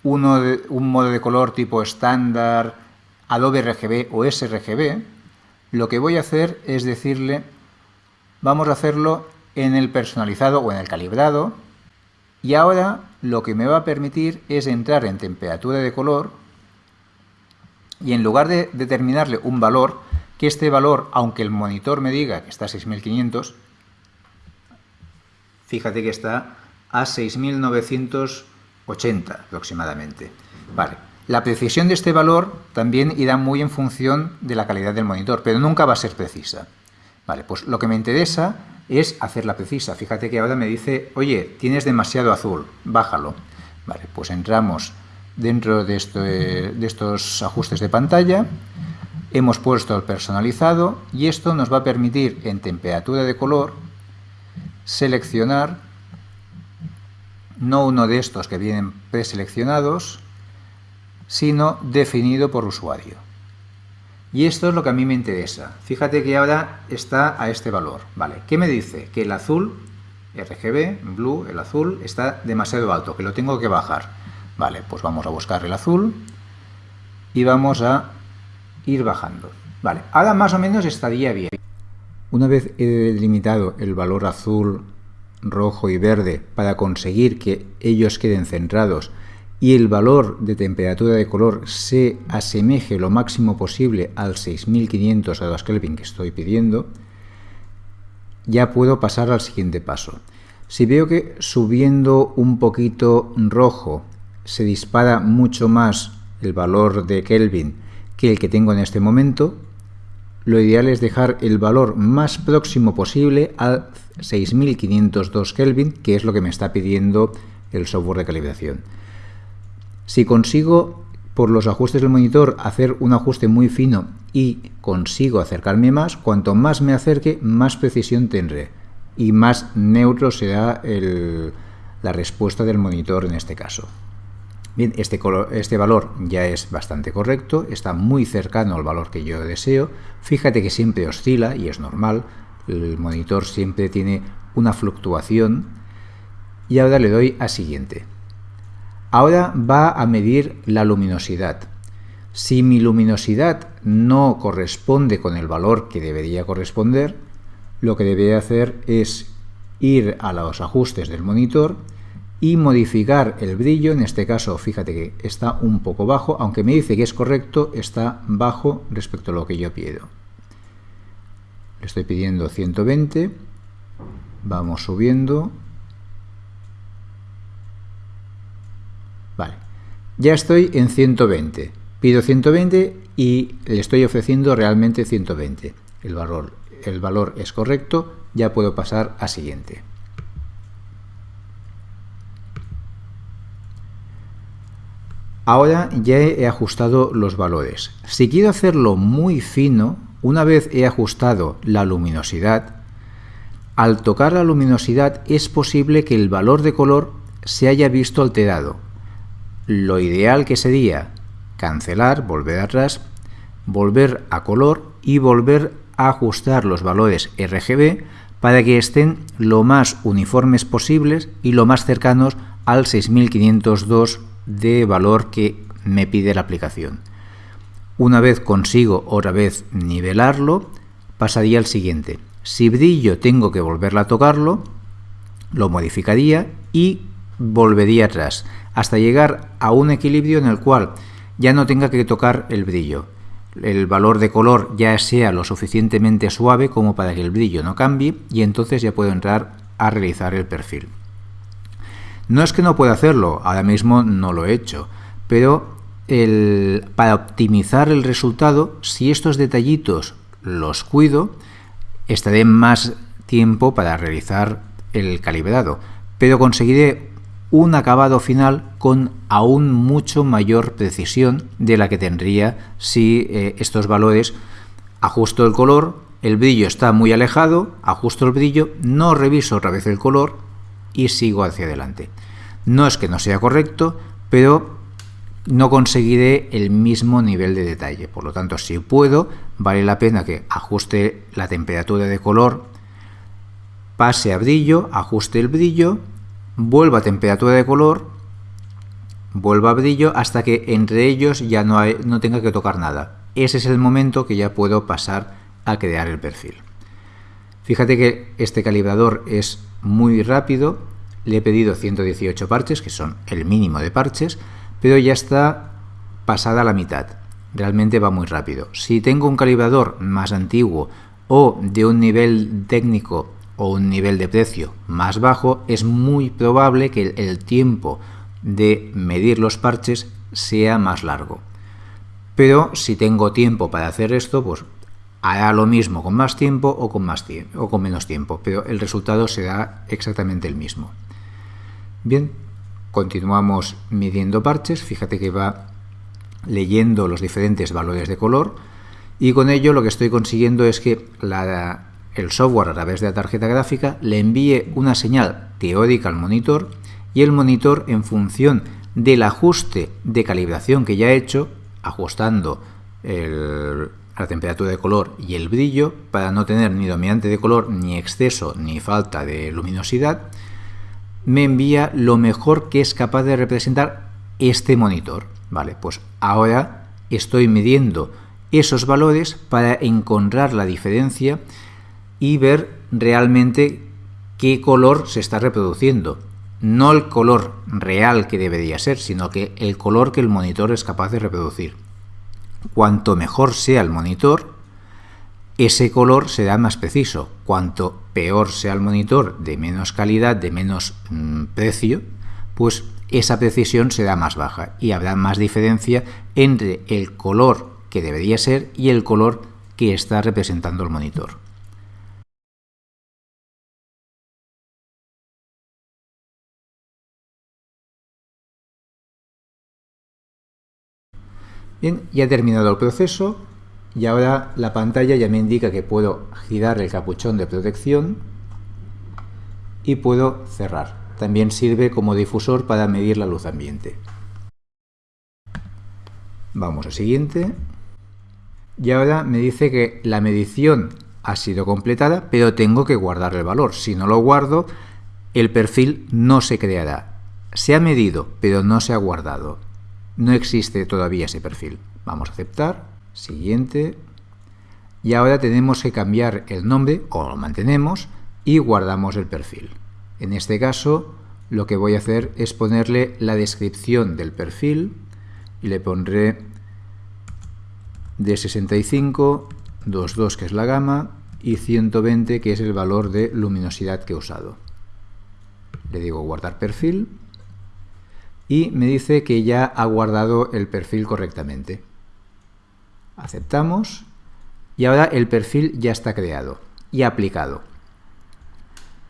uno de, un modo de color tipo estándar, Adobe RGB o sRGB, lo que voy a hacer es decirle, vamos a hacerlo en el personalizado o en el calibrado, y ahora lo que me va a permitir es entrar en temperatura de color y en lugar de determinarle un valor, que este valor, aunque el monitor me diga que está a 6500, fíjate que está a 6980 aproximadamente. Vale. La precisión de este valor también irá muy en función de la calidad del monitor, pero nunca va a ser precisa. Vale, pues lo que me interesa es hacerla precisa. Fíjate que ahora me dice, oye, tienes demasiado azul, bájalo. Vale, pues entramos dentro de, de estos ajustes de pantalla, hemos puesto el personalizado y esto nos va a permitir en temperatura de color seleccionar no uno de estos que vienen preseleccionados, sino definido por usuario. Y esto es lo que a mí me interesa. Fíjate que ahora está a este valor. Vale, ¿qué me dice? Que el azul, RGB, blue, el azul, está demasiado alto, que lo tengo que bajar. Vale, pues vamos a buscar el azul y vamos a ir bajando. Vale, ahora más o menos estaría bien. Una vez he delimitado el valor azul, rojo y verde para conseguir que ellos queden centrados y el valor de temperatura de color se asemeje lo máximo posible al 6500 grados Kelvin que estoy pidiendo, ya puedo pasar al siguiente paso. Si veo que subiendo un poquito rojo se dispara mucho más el valor de Kelvin que el que tengo en este momento, lo ideal es dejar el valor más próximo posible al 6502 Kelvin, que es lo que me está pidiendo el software de calibración. Si consigo por los ajustes del monitor hacer un ajuste muy fino y consigo acercarme más, cuanto más me acerque, más precisión tendré y más neutro será la respuesta del monitor en este caso. Bien, este, este valor ya es bastante correcto, está muy cercano al valor que yo deseo. Fíjate que siempre oscila y es normal, el monitor siempre tiene una fluctuación. Y ahora le doy a siguiente. Ahora va a medir la luminosidad. Si mi luminosidad no corresponde con el valor que debería corresponder, lo que debería hacer es ir a los ajustes del monitor y modificar el brillo, en este caso fíjate que está un poco bajo, aunque me dice que es correcto, está bajo respecto a lo que yo pido. Le estoy pidiendo 120, vamos subiendo Vale, ya estoy en 120. Pido 120 y le estoy ofreciendo realmente 120. El valor, el valor es correcto, ya puedo pasar a siguiente. Ahora ya he ajustado los valores. Si quiero hacerlo muy fino, una vez he ajustado la luminosidad, al tocar la luminosidad es posible que el valor de color se haya visto alterado lo ideal que sería cancelar, volver atrás, volver a color y volver a ajustar los valores RGB para que estén lo más uniformes posibles y lo más cercanos al 6502 de valor que me pide la aplicación. Una vez consigo otra vez nivelarlo, pasaría al siguiente. Si brillo tengo que volverla a tocarlo, lo modificaría y volvería atrás, hasta llegar a un equilibrio en el cual ya no tenga que tocar el brillo. El valor de color ya sea lo suficientemente suave como para que el brillo no cambie y entonces ya puedo entrar a realizar el perfil. No es que no pueda hacerlo, ahora mismo no lo he hecho, pero para optimizar el resultado, si estos detallitos los cuido, estaré más tiempo para realizar el calibrado, pero conseguiré un acabado final con aún mucho mayor precisión de la que tendría si eh, estos valores ajusto el color, el brillo está muy alejado, ajusto el brillo, no reviso otra vez el color y sigo hacia adelante. No es que no sea correcto, pero no conseguiré el mismo nivel de detalle. Por lo tanto, si puedo, vale la pena que ajuste la temperatura de color, pase a brillo, ajuste el brillo, vuelva a temperatura de color, vuelva a brillo hasta que entre ellos ya no, no tenga que tocar nada. Ese es el momento que ya puedo pasar a crear el perfil. Fíjate que este calibrador es muy rápido, le he pedido 118 parches, que son el mínimo de parches, pero ya está pasada la mitad. Realmente va muy rápido. Si tengo un calibrador más antiguo o de un nivel técnico o un nivel de precio más bajo, es muy probable que el tiempo de medir los parches sea más largo. Pero si tengo tiempo para hacer esto, pues hará lo mismo con más tiempo o con, más o con menos tiempo, pero el resultado será exactamente el mismo. Bien, Continuamos midiendo parches, fíjate que va leyendo los diferentes valores de color y con ello lo que estoy consiguiendo es que el software a través de la tarjeta gráfica le envíe una señal teórica al monitor y el monitor en función del ajuste de calibración que ya he hecho, ajustando la temperatura de color y el brillo para no tener ni dominante de color, ni exceso, ni falta de luminosidad, me envía lo mejor que es capaz de representar este monitor. Vale, pues ahora estoy midiendo esos valores para encontrar la diferencia y ver realmente qué color se está reproduciendo. No el color real que debería ser, sino que el color que el monitor es capaz de reproducir. Cuanto mejor sea el monitor, ese color será más preciso. Cuanto peor sea el monitor, de menos calidad, de menos mm, precio, pues esa precisión será más baja y habrá más diferencia entre el color que debería ser y el color que está representando el monitor. Bien, ya ha terminado el proceso, y ahora la pantalla ya me indica que puedo girar el capuchón de protección y puedo cerrar. También sirve como difusor para medir la luz ambiente. Vamos al siguiente. Y ahora me dice que la medición ha sido completada, pero tengo que guardar el valor. Si no lo guardo, el perfil no se creará. Se ha medido, pero no se ha guardado. No existe todavía ese perfil. Vamos a aceptar. Siguiente. Y ahora tenemos que cambiar el nombre, o lo mantenemos, y guardamos el perfil. En este caso, lo que voy a hacer es ponerle la descripción del perfil, y le pondré de 65, 22 que es la gama, y 120 que es el valor de luminosidad que he usado. Le digo guardar perfil, y me dice que ya ha guardado el perfil correctamente. Aceptamos y ahora el perfil ya está creado y aplicado.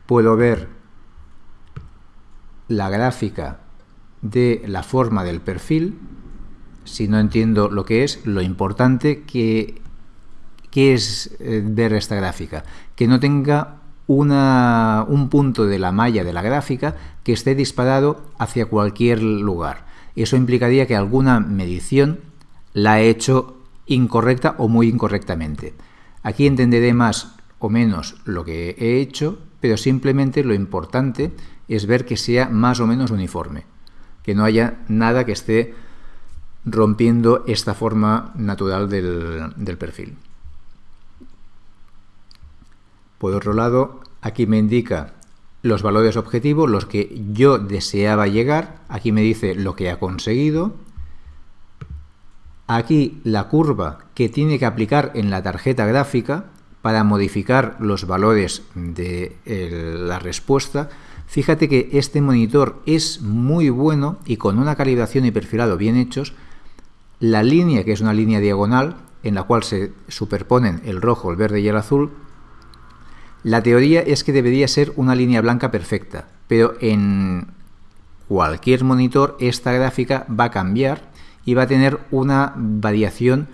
Puedo ver la gráfica de la forma del perfil. Si no entiendo lo que es, lo importante que, es eh, ver esta gráfica. Que no tenga un punto de la malla de la gráfica que esté disparado hacia cualquier lugar. Eso implicaría que alguna medición la he hecho incorrecta o muy incorrectamente. Aquí entenderé más o menos lo que he hecho, pero simplemente lo importante es ver que sea más o menos uniforme, que no haya nada que esté rompiendo esta forma natural del, perfil. Por otro lado, aquí me indica los valores objetivos, los que yo deseaba llegar. Aquí me dice lo que ha conseguido. Aquí la curva que tiene que aplicar en la tarjeta gráfica para modificar los valores de la respuesta. Fíjate que este monitor es muy bueno y con una calibración y perfilado bien hechos, la línea, que es una línea diagonal, en la cual se superponen el rojo, el verde y el azul, la teoría es que debería ser una línea blanca perfecta, pero en cualquier monitor esta gráfica va a cambiar y va a tener una variación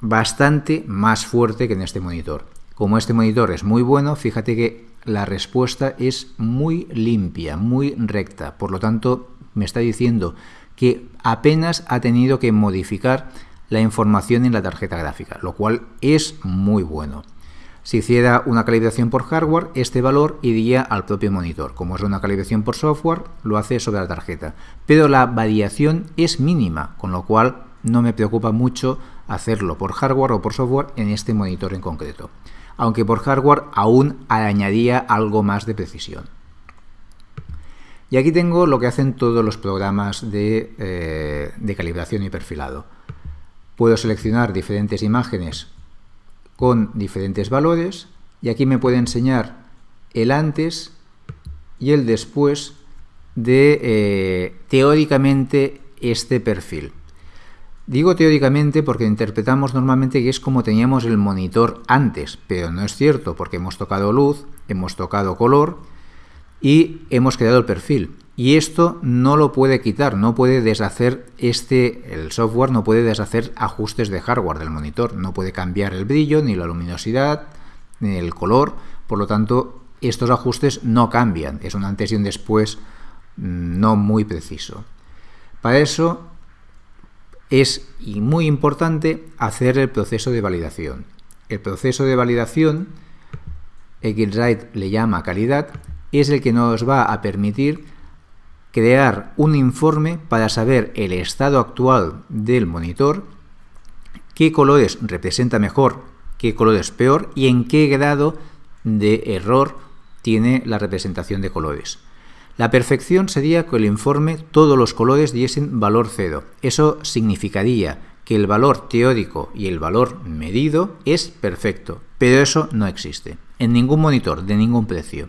bastante más fuerte que en este monitor. Como este monitor es muy bueno, fíjate que la respuesta es muy limpia, muy recta. Por lo tanto, me está diciendo que apenas ha tenido que modificar la información en la tarjeta gráfica, lo cual es muy bueno. Si hiciera una calibración por hardware, este valor iría al propio monitor. Como es una calibración por software, lo hace sobre la tarjeta. Pero la variación es mínima, con lo cual no me preocupa mucho hacerlo por hardware o por software en este monitor en concreto. Aunque por hardware aún añadía algo más de precisión. Y aquí tengo lo que hacen todos los programas de, eh, de calibración y perfilado. Puedo seleccionar diferentes imágenes con diferentes valores y aquí me puede enseñar el antes y el después de eh, teóricamente este perfil. Digo teóricamente porque interpretamos normalmente que es como teníamos el monitor antes, pero no es cierto porque hemos tocado luz, hemos tocado color y hemos creado el perfil. Y esto no lo puede quitar, no puede deshacer este, el software no puede deshacer ajustes de hardware del monitor, no puede cambiar el brillo, ni la luminosidad, ni el color, por lo tanto estos ajustes no cambian, es un antes y un después mm, no muy preciso. Para eso es muy importante hacer el proceso de validación. El proceso de validación, Xrite le llama calidad, es el que nos va a permitir crear un informe para saber el estado actual del monitor, qué colores representa mejor, qué colores peor y en qué grado de error tiene la representación de colores. La perfección sería que el informe todos los colores diesen valor cero. Eso significaría que el valor teórico y el valor medido es perfecto, pero eso no existe en ningún monitor de ningún precio.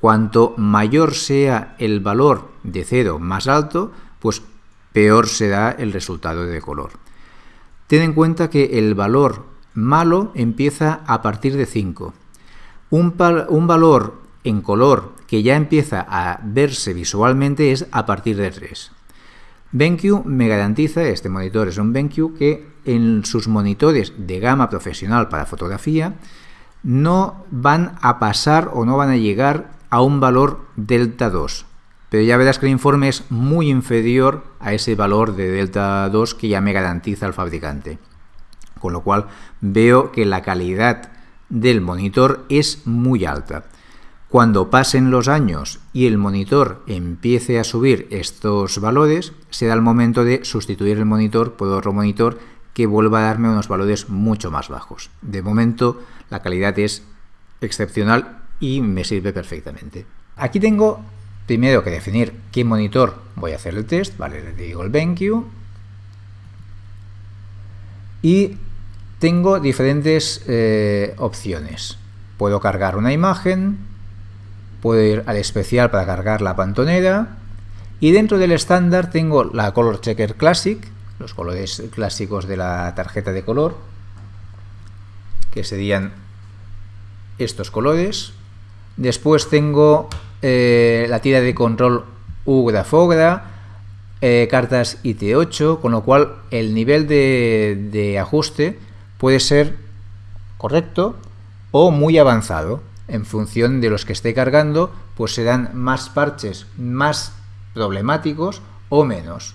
Cuanto mayor sea el valor de cero más alto, pues peor será el resultado de color. Ten en cuenta que el valor malo empieza a partir de 5. Un, valor en color que ya empieza a verse visualmente es a partir de 3. BenQ me garantiza, este monitor es un BenQ, que en sus monitores de gama profesional para fotografía no van a pasar o no van a llegar a un valor delta 2. Pero ya verás que el informe es muy inferior a ese valor de delta 2 que ya me garantiza el fabricante. Con lo cual veo que la calidad del monitor es muy alta. Cuando pasen los años y el monitor empiece a subir estos valores, será el momento de sustituir el monitor por otro monitor que vuelva a darme unos valores mucho más bajos. De momento la calidad es excepcional y me sirve perfectamente. Aquí tengo primero que definir qué monitor voy a hacer el test, vale, le digo el BenQ y tengo diferentes eh, opciones. Puedo cargar una imagen, puedo ir al especial para cargar la pantonera y dentro del estándar tengo la Color Checker Classic, los colores clásicos de la tarjeta de color, que serían estos colores, Después tengo eh, la tira de control UGRA FOGRA, eh, cartas IT8, con lo cual el nivel de, de ajuste puede ser correcto o muy avanzado. En función de los que esté cargando, pues serán más parches más problemáticos o menos.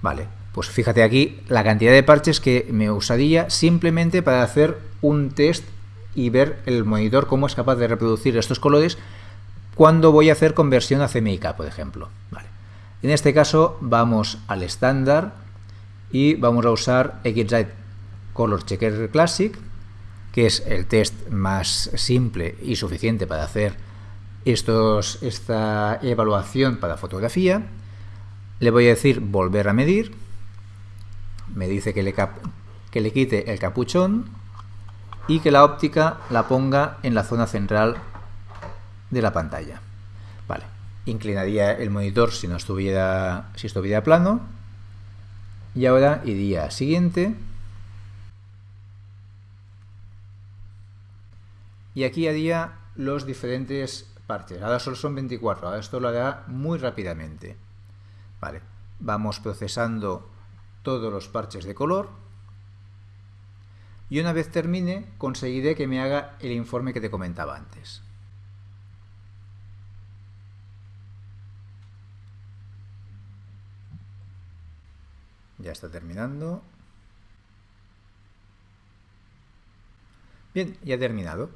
Vale, pues fíjate aquí la cantidad de parches que me usaría simplemente para hacer un test y ver el monitor cómo es capaz de reproducir estos colores cuando voy a hacer conversión a CMYK, por ejemplo. En este caso vamos al estándar y vamos a usar XRite Color Checker Classic, que es el test más simple y suficiente para hacer estos, esta evaluación para fotografía. Le voy a decir volver a medir. Me dice que le, que le quite el capuchón y que la óptica la ponga en la zona central de la pantalla. Vale, inclinaría el monitor si no estuviera, si estuviera plano y ahora iría siguiente y aquí haría los diferentes parches. Ahora solo son 24, ahora esto lo hará muy rápidamente. Vale, vamos procesando todos los parches de color y una vez termine conseguiré que me haga el informe que te comentaba antes. Ya está terminando. Bien, ya ha terminado.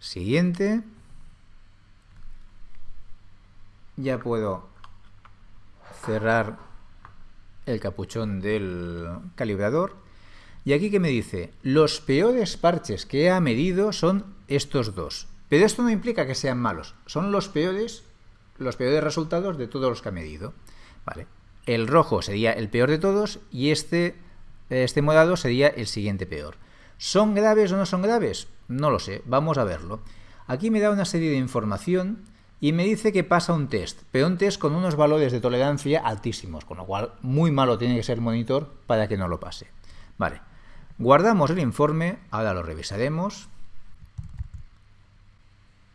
Siguiente. Ya puedo cerrar el capuchón del calibrador. Y aquí que me dice, los peores parches que ha medido son estos dos. Pero esto no implica que sean malos, son los peores, los peores resultados de todos los que ha medido. Vale. El rojo sería el peor de todos y este, este morado sería el siguiente peor. ¿Son graves o no son graves? No lo sé, vamos a verlo. Aquí me da una serie de información y me dice que pasa un test, pero un test con unos valores de tolerancia altísimos, con lo cual muy malo tiene que ser el monitor para que no lo pase. Vale, guardamos el informe, ahora lo revisaremos.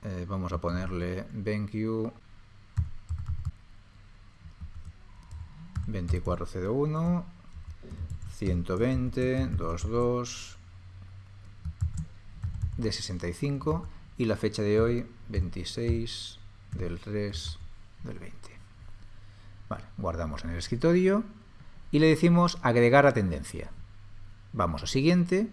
Eh, vamos a ponerle BenQ 2401 120 22 de 65 y la fecha de hoy 26 del 3 del 20. Vale, guardamos en el escritorio y le decimos agregar a tendencia. Vamos a siguiente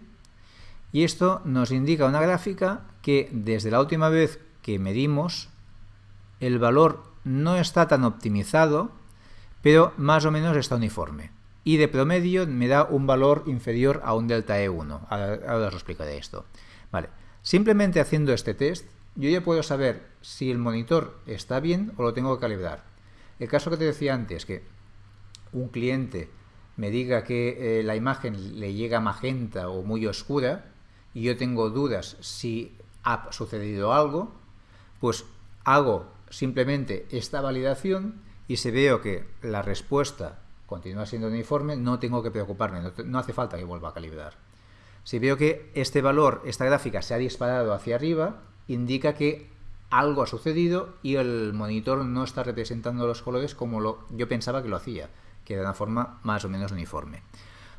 y esto nos indica una gráfica que desde la última vez que medimos el valor no está tan optimizado, pero más o menos está uniforme. Y de promedio me da un valor inferior a un delta E1. Ahora, os explicaré esto. Vale. Simplemente haciendo este test, yo ya puedo saber si el monitor está bien o lo tengo que calibrar. El caso que te decía antes, que un cliente me diga que eh, la imagen le llega magenta o muy oscura y yo tengo dudas si ha sucedido algo, pues hago simplemente esta validación y si veo que la respuesta continúa siendo uniforme, no tengo que preocuparme, no hace falta que vuelva a calibrar. Si veo que este valor, esta gráfica se ha disparado hacia arriba, indica que algo ha sucedido y el monitor no está representando los colores como yo pensaba que lo hacía, que de una forma más o menos uniforme.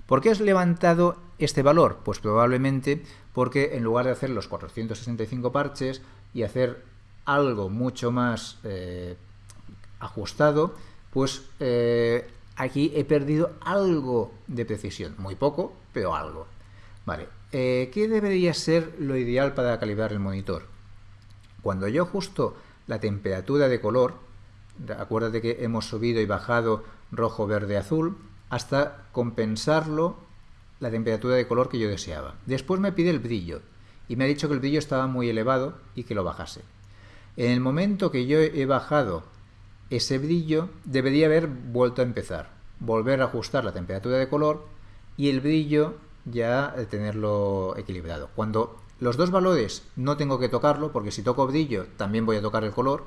¿Por qué has levantado este valor? Pues probablemente porque en lugar de hacer los 465 parches y hacer algo mucho más eh, ajustado, pues eh, aquí he perdido algo de precisión. Muy poco, pero algo. Vale, eh, ¿qué debería ser lo ideal para calibrar el monitor? Cuando yo ajusto la temperatura de color, acuérdate que hemos subido y bajado rojo, verde, azul, hasta compensarlo la temperatura de color que yo deseaba. Después me pide el brillo y me ha dicho que el brillo estaba muy elevado y que lo bajase. En el momento que yo he bajado ese brillo, debería haber vuelto a empezar, volver a ajustar la temperatura de color y el brillo ya tenerlo equilibrado. Cuando los dos valores no tengo que tocarlo, porque si toco brillo también voy a tocar el color,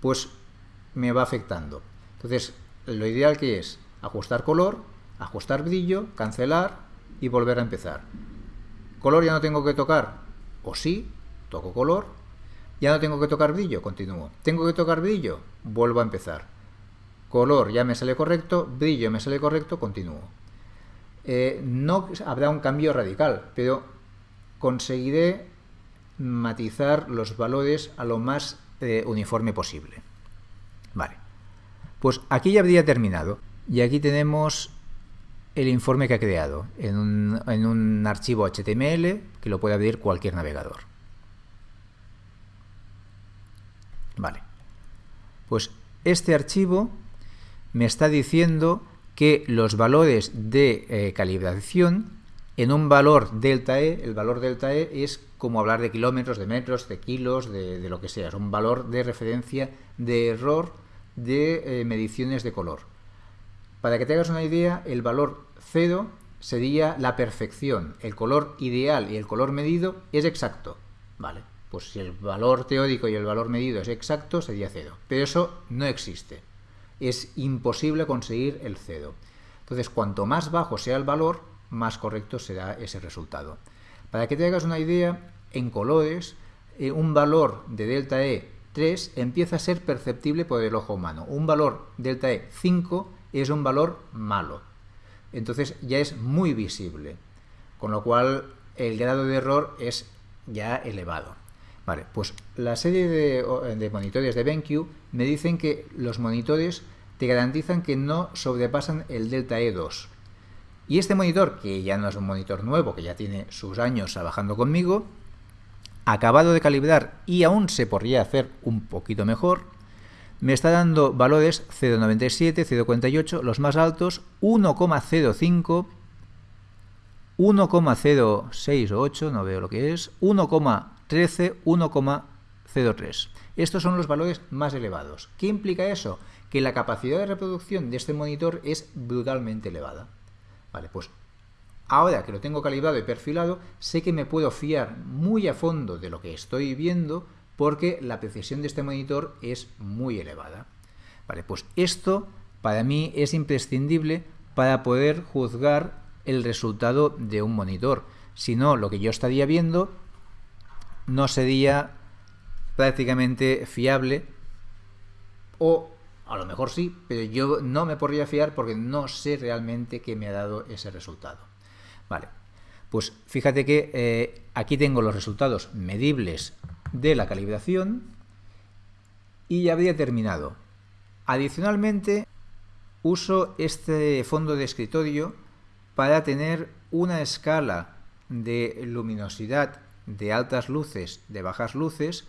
pues me va afectando. Entonces, lo ideal que es ajustar color, ajustar brillo, cancelar y volver a empezar. Color ya no tengo que tocar, o sí, toco color, ya no tengo que tocar brillo, continúo. Tengo que tocar brillo, vuelvo a empezar. Color ya me sale correcto, brillo me sale correcto, continúo. Eh, no habrá un cambio radical, pero conseguiré matizar los valores a lo más eh, uniforme posible. Vale, pues aquí ya habría terminado y aquí tenemos el informe que ha creado en un, archivo HTML que lo puede abrir cualquier navegador. Vale, pues este archivo me está diciendo que los valores de eh, calibración en un valor delta E, el valor delta E es como hablar de kilómetros, de metros, de kilos, de, lo que sea. Es un valor de referencia de error de eh, mediciones de color. Para que te hagas una idea, el valor 0 sería la perfección. El color ideal y el color medido es exacto. Vale, pues si el valor teórico y el valor medido es exacto, sería 0. Pero eso no existe. Es imposible conseguir el 0. Entonces, cuanto más bajo sea el valor, más correcto será ese resultado. Para que te hagas una idea, en colores, eh, un valor de delta E 3 empieza a ser perceptible por el ojo humano. Un valor delta E 5 es un valor malo. Entonces ya es muy visible. Con lo cual el grado de error es ya elevado. Vale, pues la serie de, monitores de BenQ me dicen que los monitores te garantizan que no sobrepasan el delta E2. Y este monitor, que ya no es un monitor nuevo, que ya tiene sus años trabajando conmigo, acabado de calibrar y aún se podría hacer un poquito mejor, me está dando valores 0,97, 0,48, los más altos, 1,05, 1,068, no veo lo que es, 1,13, 1,03. Estos son los valores más elevados. ¿Qué implica eso? Que la capacidad de reproducción de este monitor es brutalmente elevada. Vale, pues ahora que lo tengo calibrado y perfilado, sé que me puedo fiar muy a fondo de lo que estoy viendo porque la precisión de este monitor es muy elevada. Vale, pues esto para mí es imprescindible para poder juzgar el resultado de un monitor. Si no, lo que yo estaría viendo no sería prácticamente fiable o a lo mejor sí, pero yo no me podría fiar porque no sé realmente qué me ha dado ese resultado. Vale, pues fíjate que eh, aquí tengo los resultados medibles de la calibración y ya habría terminado. Adicionalmente, uso este fondo de escritorio para tener una escala de luminosidad de altas luces, de bajas luces,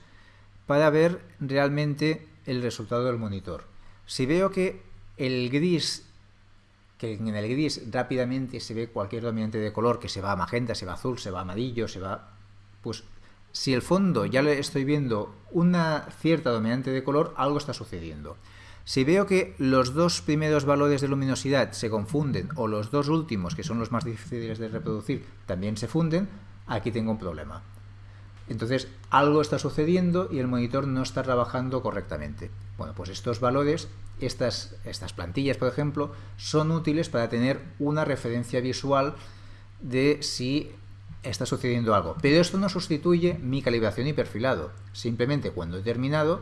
para ver realmente el resultado del monitor. Si veo que el gris, que en el gris rápidamente se ve cualquier dominante de color, que se va a magenta, se va a azul, se va a amarillo, se va... Pues si el fondo ya le estoy viendo una cierta dominante de color, algo está sucediendo. Si veo que los dos primeros valores de luminosidad se confunden o los dos últimos, que son los más difíciles de reproducir, también se funden, aquí tengo un problema. Entonces algo está sucediendo y el monitor no está trabajando correctamente. Bueno, pues estos valores, estas, plantillas, por ejemplo, son útiles para tener una referencia visual de si está sucediendo algo. Pero esto no sustituye mi calibración y perfilado. Simplemente cuando he terminado,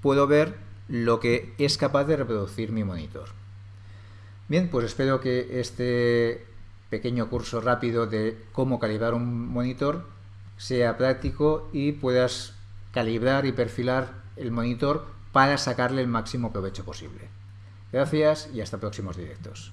puedo ver lo que es capaz de reproducir mi monitor. Bien, pues espero que este pequeño curso rápido de cómo calibrar un monitor sea práctico y puedas calibrar y perfilar el monitor para sacarle el máximo provecho posible. Gracias y hasta próximos directos.